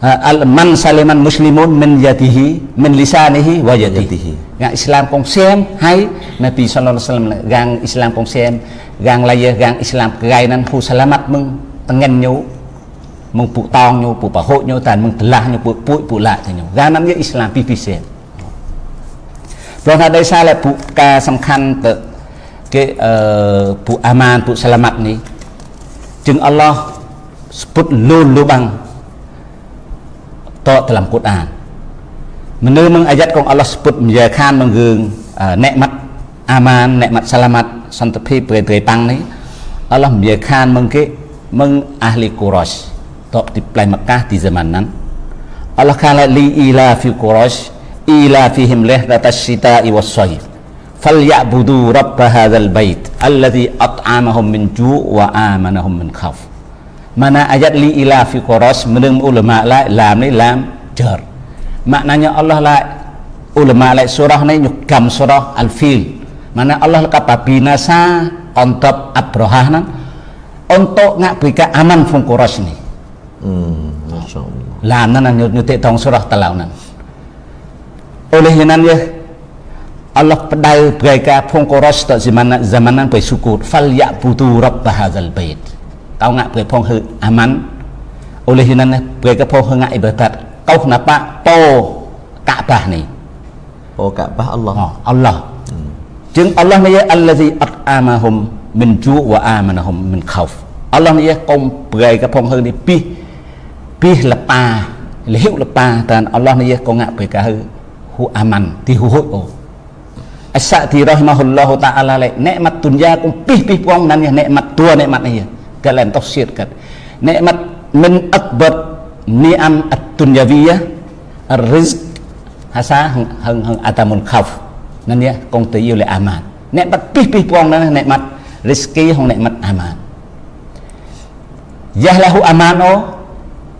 al man saliman muslimun min yadihi min lisanihi wa yadihi gang Islam kong xem hay Nabi sallallahu alaihi wasallam gang Islam kong xem gang laya gang Islam kegai nan hu selamat meng tengen nyu meng pu tong nyu pu pa ho nyu tan meng telah nyu pu pu pu la nyu gang nan ye Islam pi pi xem ព្រោះថាដោយសារតែពួកការសំខាន់ទៅគេអឺពួកអាម៉ានពួកសាឡាម៉ាត់នេះจึงអល់ឡោះស្ពុតលូលលូបាំង to dalam Quran menurut meng ayat kong Allah sebut menjakan menggung uh, nikmat aman nikmat selamat santepi beri pang ni Allah menjakan mengke meng ahli Quraisy tok di plai Mekah di zaman nan Allah kala li ila fi Quraisy ila fihim lihdat asyita'i was-sayf falyabudu rabb hadzal bait alladhi at'amahum min ju' wa amanahum min khawf. Mana ayat li ila fi Quraisy menurut ulama la lam ni lam jar. Maknanya Allah la ulama la surah ni nyukam surah al-fil. Mana Allah kata binasa kontab Abrahah nan untuk ngak berikan aman fung Quraisy ni hmm masyaallah lam nan nyutik tong surah talau nan oleh nan ya Allah pedai berikan fung Quraisy tak zaman zaman nan bersyukur fal ya'budu rabb hadzal bait kau ngak bre phong hư aman oleh nan bre ka phong ngak ibadat kau kenapa po Ka'bah ni po Ka'bah Allah oh, Allah hmm. Jeng Allah ni allazi at'amahum min ju' wa amanahum min khauf Allah ni kong bre ka phong hư ni pi pi lepa liu lepa dan Allah ni kong ngak bre ka hư hu aman ti hu hu oh Asa ti rahimahullahu ta'ala le nikmat dunia kong pih pih puang nan ya nikmat tua nikmat ni ya kalian tafsirkan nikmat min akbar ni'am at-dunyawiyah ar-rizq hasa hang hang hang atamun khauf nan ya kong te yêu le aman nikmat pih pih puang nan nikmat rezeki hong nikmat aman yahlahu amano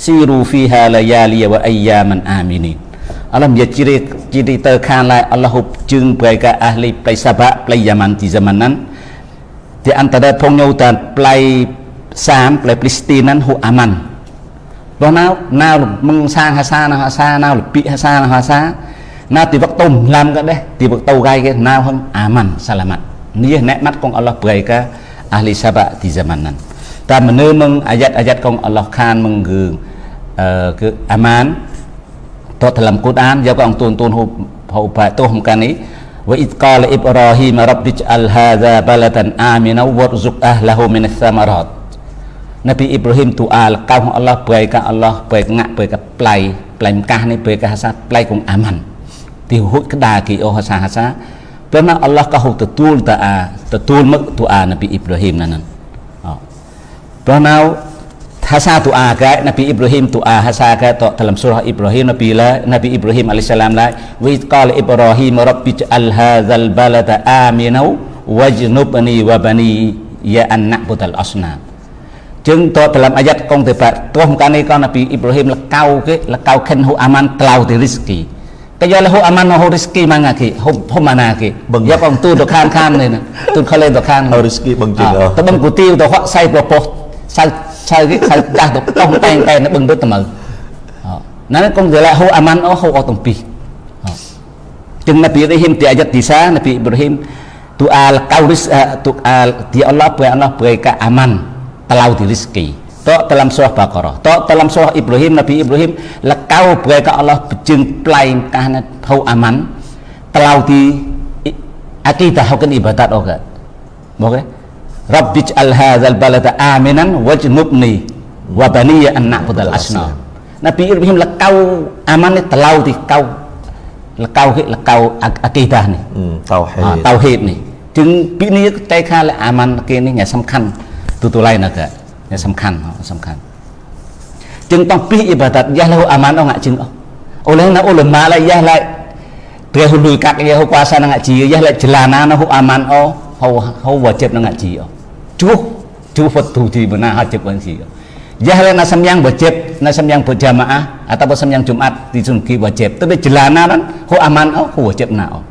aman beri kata itu dalam Quran Allah la waja'alna bainahum wa bainan qura allati barakna fiha qura zahirata wa qaddarna fiha sayr siru fiha layali wa ayyaman aminin Allah menjadi ciri ciri terkan lai Allah hub jeng mereka ahli play sabak play Yaman di zaman nan di antara pengnyau dan play សាមផ្លែព្លីស្ទីនហ្នឹងហូអាម៉ាន់បងណាណាមឹងសាងហាសាណាហាសាណាលពីហាសាណាហាសាណាទីវកតុំឡាំក៏ដែរទីវកតៅកាយគេណាហឹងអាម៉ាន់សាឡាម៉ាត់នេះអ្នកម៉ាត់កងអល់ឡោះប្រៃកាអាលីសាបាទីហ្សាម៉ាន់ហ្នឹងតាមមនុមឹងអាយ៉ាត់អាយ៉ាត់កងអល់ឡោះខានមឹងគឺអឺ គឺអាម៉ានតតលំគូតអានយកអង្គទូនទូនហូហូបាទោះមកកានេះ wa id qala ibrahim rabbi ij'al hadza baladan amina warzuq ahlahu min ath-thamarat Nabi Ibrahim doa kau Allah berikan Allah berikan berikan play play Mekah ni berikan hasa play kong aman dihut kedah ki oh hasa hasa kerana Allah kau tetul doa tetul mak doa Nabi Ibrahim nanan ព្រោះនៅ hasa doa ke Nabi Ibrahim doa hasa ke to dalam surah Ibrahim Nabi la Nabi Ibrahim alaihissalam la wa qala Ibrahim rabbi ja'al hadzal balada aminau wajnubni wa bani ya an na'budal asnam จึงតdalam ayat kong te pak toh kani kan Nabi Ibrahim lekau ke lekau ken hu aman telau di rizki kaya lahu aman hu rizki manga ki hu hu mana ki ya kong tu do khan khan ne tu khale do khan hu rizki bang jing oh ta bang ku tiu do hok sai pro po sai ឆៅគេខៅដាស់ទៅតោះតែងតែបឹងទៅត្មើណាកុំទៅឡាហូអាម៉ាន់អូហូអត់ទាំងពីរจึง Nabi Ibrahim di ayat di sana Nabi Ibrahim tu al kauris tu al di Allah pu Allah berikan aman telau di rizki to dalam surah Baqarah to dalam surah Ibrahim Nabi Ibrahim lekau berikan Allah bejeng plain kahna hau aman telau di akidah hukum ibadat oke okay? Rabbi al hadzal balada aminan wajnubni wa baniya an na'budal asnam. Nabi Ibrahim lekau aman ni telau di kau lekau ke lekau akidah ni. Hmm, tauhid. Ha, tauhid ni. จึงពីនេះតែខាលអាម៉ាន់គេនេះញ៉ាសំខាន់ទូទូឡៃណាកញ៉ាសំខាន់សំខាន់จึงต้องពីអ៊ីបាដាតយ៉ាឡូអាម៉ាន់អងจึงអូលេណាអូលម៉ាឡៃយ៉ាឡៃព្រះហ៊ុលុយកាក់យ៉ាហូកាសាណាជីយ៉ាឡៃចលាណាណាហូអាម៉ាន់អូហូហូវ៉ាជិបណាជីអូ cuh cuh petu di mana hajib pun sih ya hal yang wajib asam yang berjamaah atau asam yang jumat di sungki wajib. Tapi jelana kan ho aman oh ho wajib nao oh.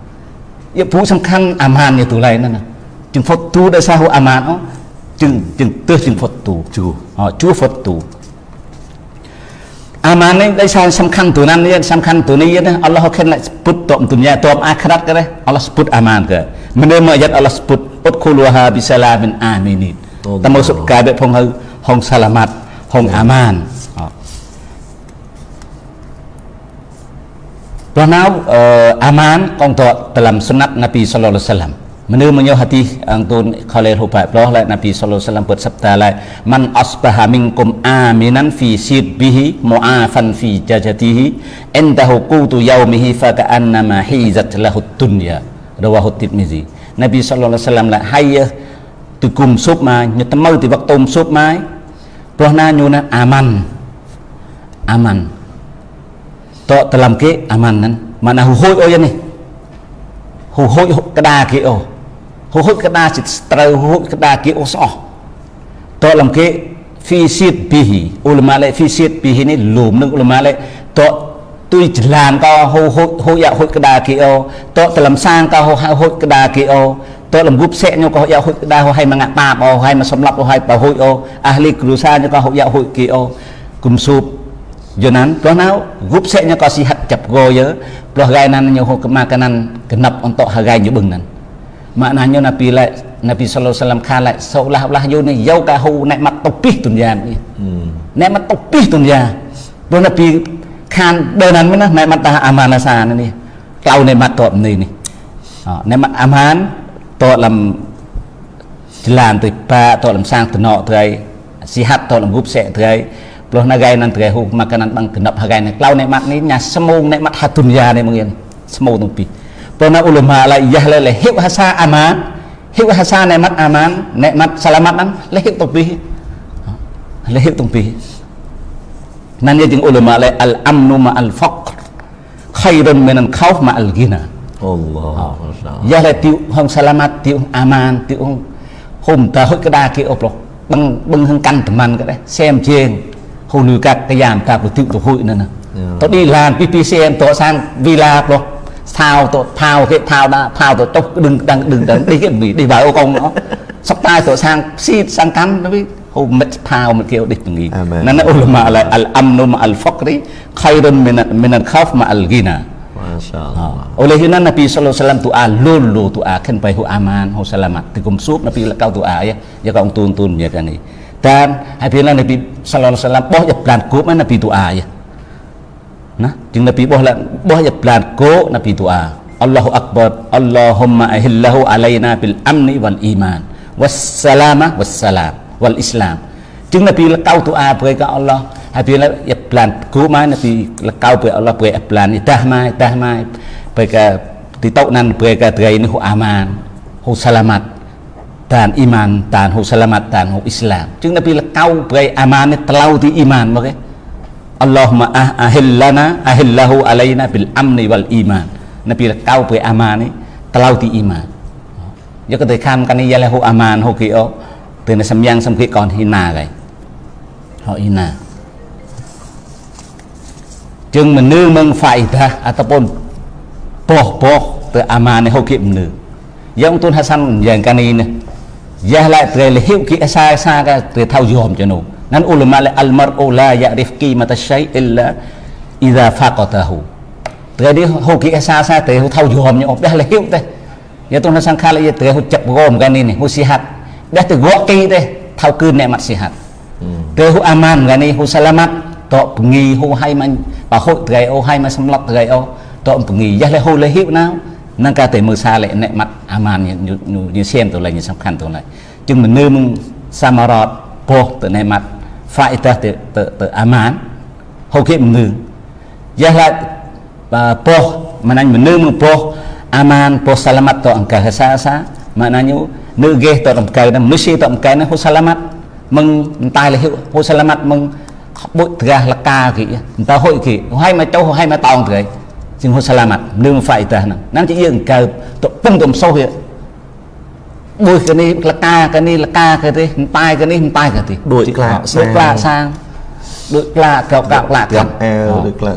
ya bu sengkang aman itu lain nana jeng petu dah sah ho aman oh. Jeng jeng terus jeng petu cuh oh cuh petu Amane dai san tu nan ni samkhan tu ni Allah ken sebut tok dunia tok akhirat ke Allah sebut aman ke? Mene ayat Allah sebut ដោយសារសំខាន់ទូណាននេះសំខាន់ទូនេះណាអល់ឡោះខិនពុតតមទុនយ៉ាតមអាខិរ៉ាត់ក៏ដែរអល់ឡោះពុតអាម៉ានក៏ menerima ayat Allah sebut udkhuluha bisalamin aminin termasuk kabeh phong hong selamat hong aman Pernah uh, aman kong to dalam sunat Nabi sallallahu alaihi wasallam. Menurut menyo hati ang tun khalil hubai ploh la Nabi sallallahu alaihi wasallam buat sabda la man asbaha minkum aminan fi sirbihi mu'afan fi jajatihi indahu qutu yaumihi fa ka'annama hizat lahu dunya. rawahu Tirmizi Nabi sallallahu alaihi wasallam là hay từ cùng sốt mai như tấm mơ thì vật tôm sốt mai pro na nyu na aman aman to dalam ke aman nan mana hu hoi oi ni hu hoi kada ke o hu hoi kada sit trau hu hoi kada ke o so to dalam ke fi sit bihi ulama le fi sit bihi ni lum នឹង ulama le to tuy làm co hô hô hô ya hô cái đà kia ô to tự làm sang co hô hô cái đà kia ô to làm gúp sẽ nhau co ya hô cái đà hô hay mà ngạ ba ទុយចលានក៏ហូហូហូយ៉ាហូចកដាគីអូតតលំសាងក៏ហូហៅហូចកដាគីអូតលំគប់សេញក៏ហូយ៉ាហូចកដាហូហៃមកតាបអូហៃមកសំឡាប់ហូហៃបើហូចអូអាលីគ្រូសាញក៏ហូយ៉ាហូចគីអូគុំស៊ូបយូណានព្រោះណៅគប់សេញក៏ស៊ីហិតចាប់គោយើព្រោះហ្គៃណានញហូកម៉ាកណានកណប់អន្តហហ្គៃយបឹងណានម៉ាណាញណាពីឡៃណាពីសឡូសឡាំខាឡៃសោឡាហឡាយូនេះយោកាហូណែមកតុពីទុនយ៉ានេះណែមកតុពីទុនយ៉ាព្រោះណាពី ខានដើរนั้นណាណែមតាអាមានសានេះក្លៅនៃមតតនេះនេះណែមអាមានតលំចលានទៅប៉ាតលំសាងតណោត្រៃស៊ីហាត់តលំគប់សេត្រៃព្រោះណាហ្គៃនឹងត្រៃហូមកកណាន់បងកណប់ហ្គៃនឹងក្លៅនៃមាត់នេះញ៉ាស្មូងនៃមាត់ហាទុនយ៉ានេះមកយ៉ាងស្មូងនឹងពីព្រោះណាអ៊ុលម៉ាឡៃយ៉ាឡៃលហិបហាសាអាម៉ានហិបហាសានៃមាត់អាម៉ាននៃមាត់សាឡាម៉ាត់ហ្នឹងលហិបទៅពីលហិបទៅពី Nên tiếng ulama lại al amnu ma al faqr khairun min al khawf ma al ghina. Allah. Ya là tiêu hong salamat tiêu aman tiêu hong hùng ta hết cái đa kia ốp rồi bưng bưng hơn căn tầm ăn cái đấy xem trên hồ lưu các cái giảm ta của tiêu tổ hội nữa nè. Dạ. Tôi đi làm PPCM tôi sang villa rồi thao tôi thao cái thao da thao tôi chốc đừng đừng đừng đừng đi cái gì đi vào ô công nó. Sắp tai tôi sang xịt sang cắn nó biết. Umat pau mat kêu dik tengi nana ulama ala al amnu ma al faqri khairun min min al khaf ma al ghina masyaallah oleh itu Nabi sallallahu alaihi wasallam doa lulu doa kan pai hu aman hu selamat tikum sub Nabi lekau doa ya ya kau tun tun ya kan ni dan apabila Nabi sallallahu alaihi wasallam boh ya plan kup Nabi doa ya nah jeng Nabi boh la boh ya plan ko Nabi doa Allahu akbar Allahumma ahillahu alaina bil amni wal iman wassalamah wassalam wal Islam จึง Nabi លកៅទូអាព្រះកអល់ឡោះហើយពេលយ៉ាប្លានគូមក Nabi លកៅព្រះអល់ឡោះព្រះប្លាននេះតាស់មកតាស់មកព្រះកទីតុកណានព្រះកត្រីនេះហូអាម៉ានហូសាឡាម៉ាត់តានអ៊ីម៉ានតានហ៊ូសាឡាម៉ាត់តានហ៊ូអ៊ីស្លាមជាងនៅពេលកៅប្រៃអាម៉ាននេះត្លោទីអ៊ីម៉ានមកឯអល់ឡោះម៉ាអះហិលឡាណាអះិលឡាហ៊ូអាឡៃណាប៊ីលអាំនីវលអ៊ីម៉ាននៅពេលកៅប្រៃអាម៉ាននេះត្លោទីអ៊ីម៉ានយកទៅខាំកានេះយ៉ាឡហ៊ូអាម៉ានហ៊ូគីអូ ទៅនៅសំយ៉ាងសំគីកនហ៊ីណាកៃហោអ៊ីណាជាងមនុស្សមឹងហ្វាយតាអតពនពោះពោះទៅអាម៉ាននេះហ៊ូគីមនុស្សយ៉ាងទុនហាសាន់យ៉ាងកានេះនេះ Yahlah terlehip ki asa asa ka te thau yom chano nan ulama le al mar'u la ya'rif qimata shay illa idza faqatahu tre đi hô ki asa asa te thau yom nyo dah lehip te ya tu na sang khala ya te hu chap gom kan ni hu sihat ដែលទៅរកគេទេថៅគឺអ្នកម៉ាត់ស៊ីហាត់គេហ៊ូអាម៉ានកានេះហ៊ូសាឡាម៉ាត់តបងីហ៊ូហៃមិនបើហ៊ូត្រៃអូហៃមិនសម្លាប់ត្រៃអូតបងីយ៉ាលេហ៊ូលេហ៊ីបណានឹងការតែមើលសាលេអ្នកម៉ាត់អាម៉ានយូសៀមទៅលេងសំខាន់ទៅលេងជាងមនុស្សសមរតពោះទៅអ្នកម៉ាត់ហ្វាអ៊ីតាទៅទៅអាម៉ានហូគេមនុស្សយ៉ាឡាបើពោះមិនអញមនុស្សមកពោះអាម៉ានពោះសាឡាម៉ាត់តអង្កាសាសាម៉ាណាញូ negeh terengkai manusia terengkai na husalamat mừng tay là hiệu hô sa lamat mừng bụi ra là ca kì ta hội kì hay mà châu hay mà tòng thế chừng hô sa lamat nương mà phải ta nắm chỉ yên cờ tụ pung tụm sâu hiện bụi cái này là ca cái này là ca cái thế tay cái này tay cái thế đuổi là đuổi là sang đuổi là cạo cạo là cạo đuổi là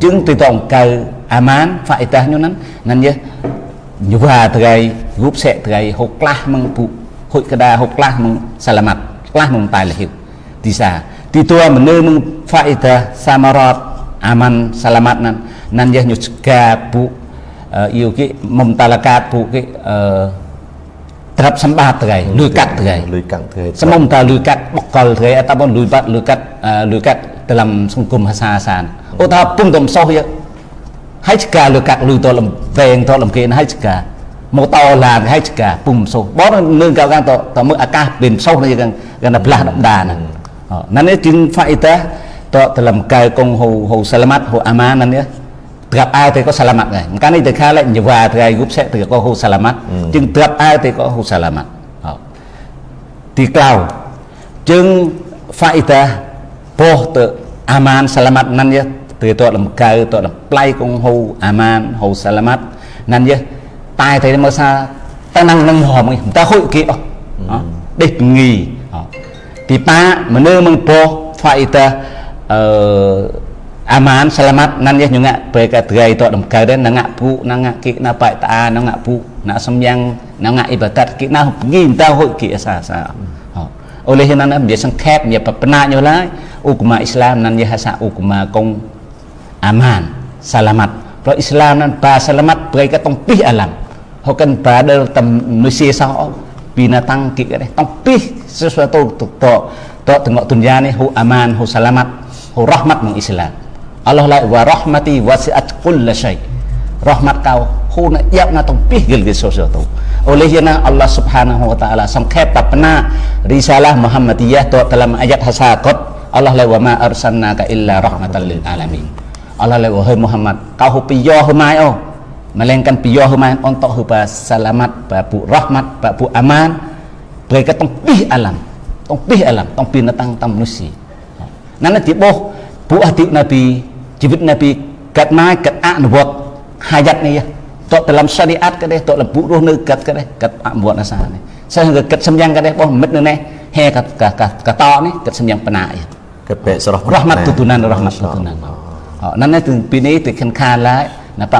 chứng từ tổng cờ aman phải ta như nắn nắn nhé như và thời group sẽ thời hộp lah meng pu hội cái đa hộp lah meng salamat lah meng tai là hiểu thì sao thì tôi mình nơi meng faedah samarat aman salamat nan nan yah nyuska pu yêu cái mầm ta là ca pu cái trap sambat thời lùi cắt thời lùi cắt thời semom ta lùi cắt bọc col thời ataupun lùi bat lùi cắt lùi cắt dalam sungkum hasasan oh ta pun tom soh ya HK លើកាក់លុយតលំពេងតលំគេ HK មកតឡាន HK ពុំសូបងនឹងកៅកាតតមើអាកាសពេលសូនេះកាន់កាន់ផ្លាស់ដំដាហ្នឹងណានេះជាង faida តតលំកៅកងហូហូសាឡាម៉ាត់ហូអាម៉ាណានេះត្រាប់អើទៅក៏សាឡាម៉ាត់ដែរកាលនេះទៅខាលេញវ៉ាថ្ងៃគប់សេទៅក៏ហូសាឡាម៉ាត់ជាងត្រាប់អើទៅក៏ហូសាឡាម៉ាត់ទីក្លៅជាង faida ពោះទៅអាម៉ានសាឡាម៉ាត់ណានេះ selamat ho aman nan ya gặp ai thì có salamat này cái này từ khai lại nhiều và thì ai group sẽ thì có hu salamat nhưng gặp ai thì có hu salamat thì cao chừng phải ta po tự aman salamat nan ya từ tội làm cờ tội làm play con hu aman hu salamat nan ya tai thì mà sa ta năng năng hòm ta hội kia địch nghỉ thì ba mà nơi mong po phải ta aman selamat nan ya nyunga peka tegai to dam kau dan nanga pu nanga ki na pai ta nanga pu na semyang nanga ibadat ki na pergi entah hoi ki asa sa oleh yang nan dia sengkep dia pernah nyolai ukma Islam nan ya hasa ukma kong aman selamat Pro Islam nan ba selamat peka tong pih alam hokan pada tam manusia sao binatang ki cái tong pih sesuatu to to to tengok dunia ni hu aman hu selamat hu rahmat meng Islam Allah lại wa rahmati wasi'at kulla syai rahmat kau hu na yak na tong pih gil gil sosio tu oleh yana Allah subhanahu wa ta'ala sangkep tapna risalah Muhammadiyah tu dalam ayat hasakot Allah lai wa ma arsalnaka illa rahmatan lil alamin Allah lai wahai Muhammad kau hu piyo hu mai oh melainkan piyo hu mai untuk hu ba selamat ba bu rahmat ba bu aman mereka tong pih alam tong pih alam tong binatang tam manusia nana tiboh bu hati Nabi ជីវិតនៅពីកាត់មកកាត់អនុវត្តហាយ៉ាត់នេះតតលំសាឌីអាត់ក៏ដែរតលពុរស់នៅកាត់ក៏ដែរកាត់អនុវ Nó nói từng bí ní từng khăn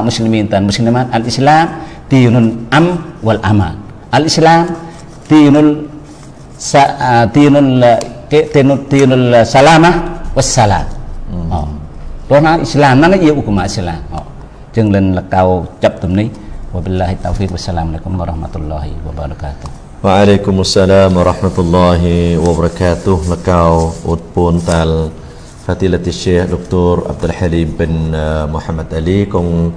muslimin dan muslimat. Al-Islam Tì am wal amal. Al-Islam Tì sa nul Tì yu salamah Tì yu nul Tì Wassalam Tuh nak Islam Nó nói yu Islam. Oh, lên là kau cap tùm ni Wa taufiq Wassalamualaikum warahmatullahi wabarakatuh Wa warahmatullahi wabarakatuh Lekau utpun tal แล้วนะpak muslimin dan muslimat al Islam dinul am wal aman al Islam dinul sa dinul dinul dinul salamah was salam Rona Islam nó yêu của mà Islam họ chân lên là cao chấp tụm ní wabillahi taufiq wassalamualaikum warahmatullahi wabarakatuh Waalaikumsalam warahmatullahi wabarakatuh Lekau utpun tal Fatilat Syekh Dr. Abdul Halim bin Muhammad Ali Kong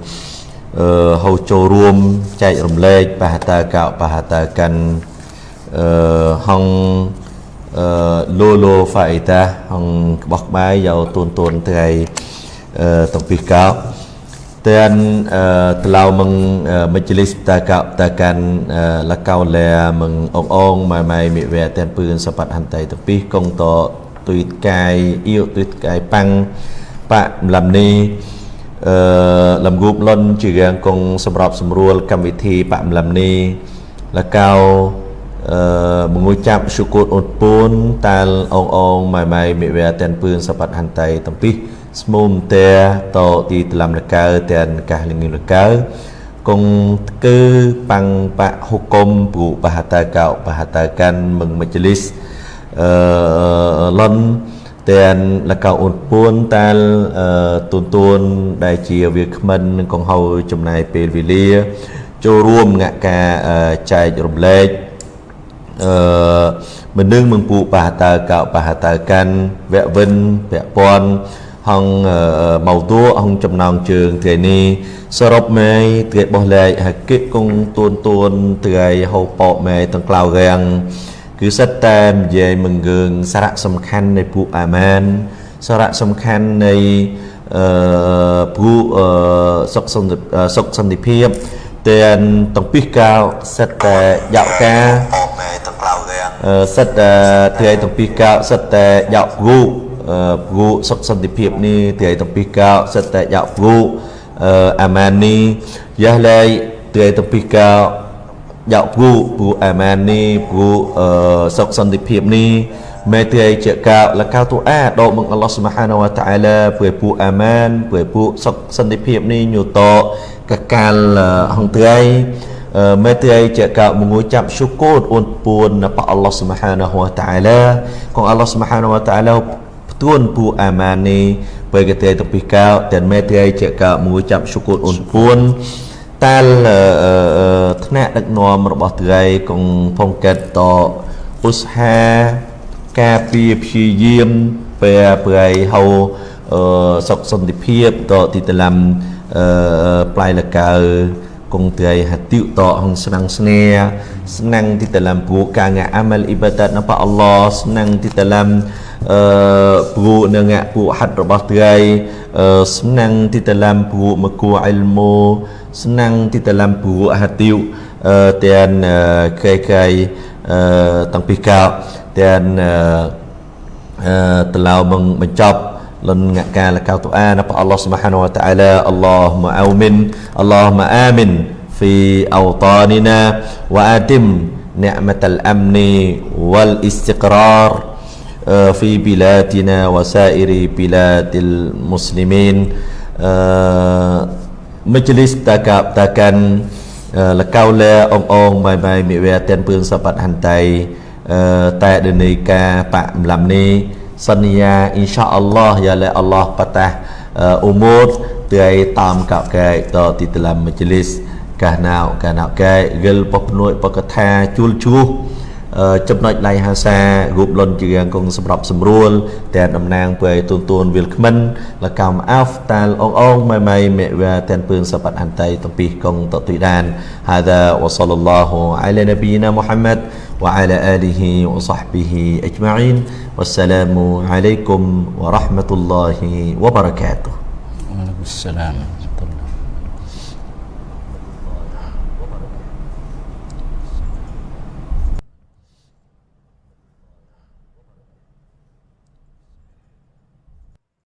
uh, hầu châu ruom chạy rùm lệch bà ta cạo bà ta căn uh, hong uh, lô lô phải ta hong bọc bái dầu tuôn tuôn thầy តំពីកោ dan uh, telau meng uh, majlis takak takan uh, lakau le meng ong ong mai mai mi ve ten pươn sapat hantai tepi kong to tuit kai yêu tuit kai pang pak lam ni អឺលំគូបលុនជារៀងគង់សម្រាប់សម្រួលកម្មវិធីបាក់ម្លឹមនេះលកៅអឺមងួយចាប់សុគតអូនពូនតាលអងអងម៉ៃម៉ៃមិវែតែនពឿនសបាត់ហាន់តៃតំពីស្មុំតែតទីតឡំលកៅតែនកាសលងលកៅគង់គឺបាំងបៈហុគុំព្រុបហតកោបហតកាន់មឹងមជ្ឈលិសអឺ លុនទាំងលកៅអូនពួនតាលទូនទួនដែលជាវាគ្មិននឹងកងហៅចំណាយពេលវេលា ចូលរួមងាក់ការចែករំលែកអឺមិននឹងមឹងពូបហតើកោបហតើកាន់វៈវិនពពាន់ហងម៉ៅតួហងចំណងជើងថ្ងៃនេះសរុបមេថ្ងៃបោះលែកហកិគង់ទួនទួនថ្ងៃហៅប៉មេទាំងក្លៅរាំង គឺសិតតែនិយាយមង្គើងសារៈសំខាន់នៃពួកអាម៉ានសារៈសំខាន់នៃអឺពួកសុខសន្តិសុខសន្តិភាពទាំងទាំងពីកៅសិតតែយកការមេទាំងក្លៅរាំងសិតតែថ្ងៃទាំងពីកៅសិតតែយកគូគូសុខសន្តិភាពនេះថ្ងៃទាំងពីកៅសិតតែយកគូអាម៉ាននេះយ៉ាឡៃថ្ងៃទាំងពីកៅ យកពូពូអាម៉ាននេះពូអឺសុខសន្តិភាពនេះមេត្រីជាកៅលកៅទូអាដកមកអល់ឡោះស៊ុបហានវតាអាឡាពូពូអាម៉ានពូពូសុខសន្តិភាពនេះញូតកកាលហងត្រីមេត្រីជាកៅមងួយចាប់សុគតអូនពួនប៉អល់ឡោះស៊ុបហានវតាអាឡាកងអល់ឡោះស៊ុបហានវតាអាឡាផ្ទួនពូអាម៉ាននេះពេលកទេតពីកៅតែមេត្រីជាកៅមងួយចាប់សុគតអូនពួន តាលថ្នាក់ដឹកនាំរបស់ត្រីកងផុងកែតតឧស្សាហ៍ការពារព្យាយាមពេលប្រៃហៅសុខសន្តិភាពតទីតឡាំអឺផ្លៃលកៅគង់ត្រីហតិតហងស្នងស្នេស្នងទីតឡាំពួកការងាអាម៉ាល់អ៊ីបាដាតនៅព្រះអល់ឡោះស្នងទីតឡាំអឺពួកនឹងពួកហាត់របស់ត្រីស្នងទីតឡាំពួកមកគួអ៊ីលមូ senang di dalam buruk hati uh, eh, dan uh, eh, kai-kai eh, uh, tangpikal dan uh, uh, telah meng mencap lengakkan lekau tuan apa Allah Subhanahu wa taala. Allahumma amin Allahumma amin fi awtanina wa atim ni'matal amni wal istiqrar uh, fi bilatina wa sa'iri bilatil muslimin uh, លិសតាកាតាកាន់លកៅលែអងអងបាយបាយមិវែតែនពឿនសបាត់ហន្តៃតែដនីកាបាក់ម្លំនេះសន្យាអ៊ីនសាអល់ឡោះយ៉ាលែអល់ឡោះបតាអ៊ូមូតទៅតាមកកែតទីតឡាមមជ្ឈលិសកាណៅកាណៅកែយលបភ្នួយបកថាជួលជួស ចំណុចឡៃហាសារូបលុនជាងគង់សម្រាប់សម្រួលតែតំណាងពើទូនទូនវិលខ្មិនលកំអាហ្វតាលអងអងម៉ៃម៉ៃមេវ៉ាតែនពឿនសបាត់អន្តៃតំពីគង់តទុយដាន هذا وصلى الله على نبينا محمد وعلى آله وصحبه أجمعين والسلام عليكم ورحمة الله وبركاته وعليكم السلام ورحمة الله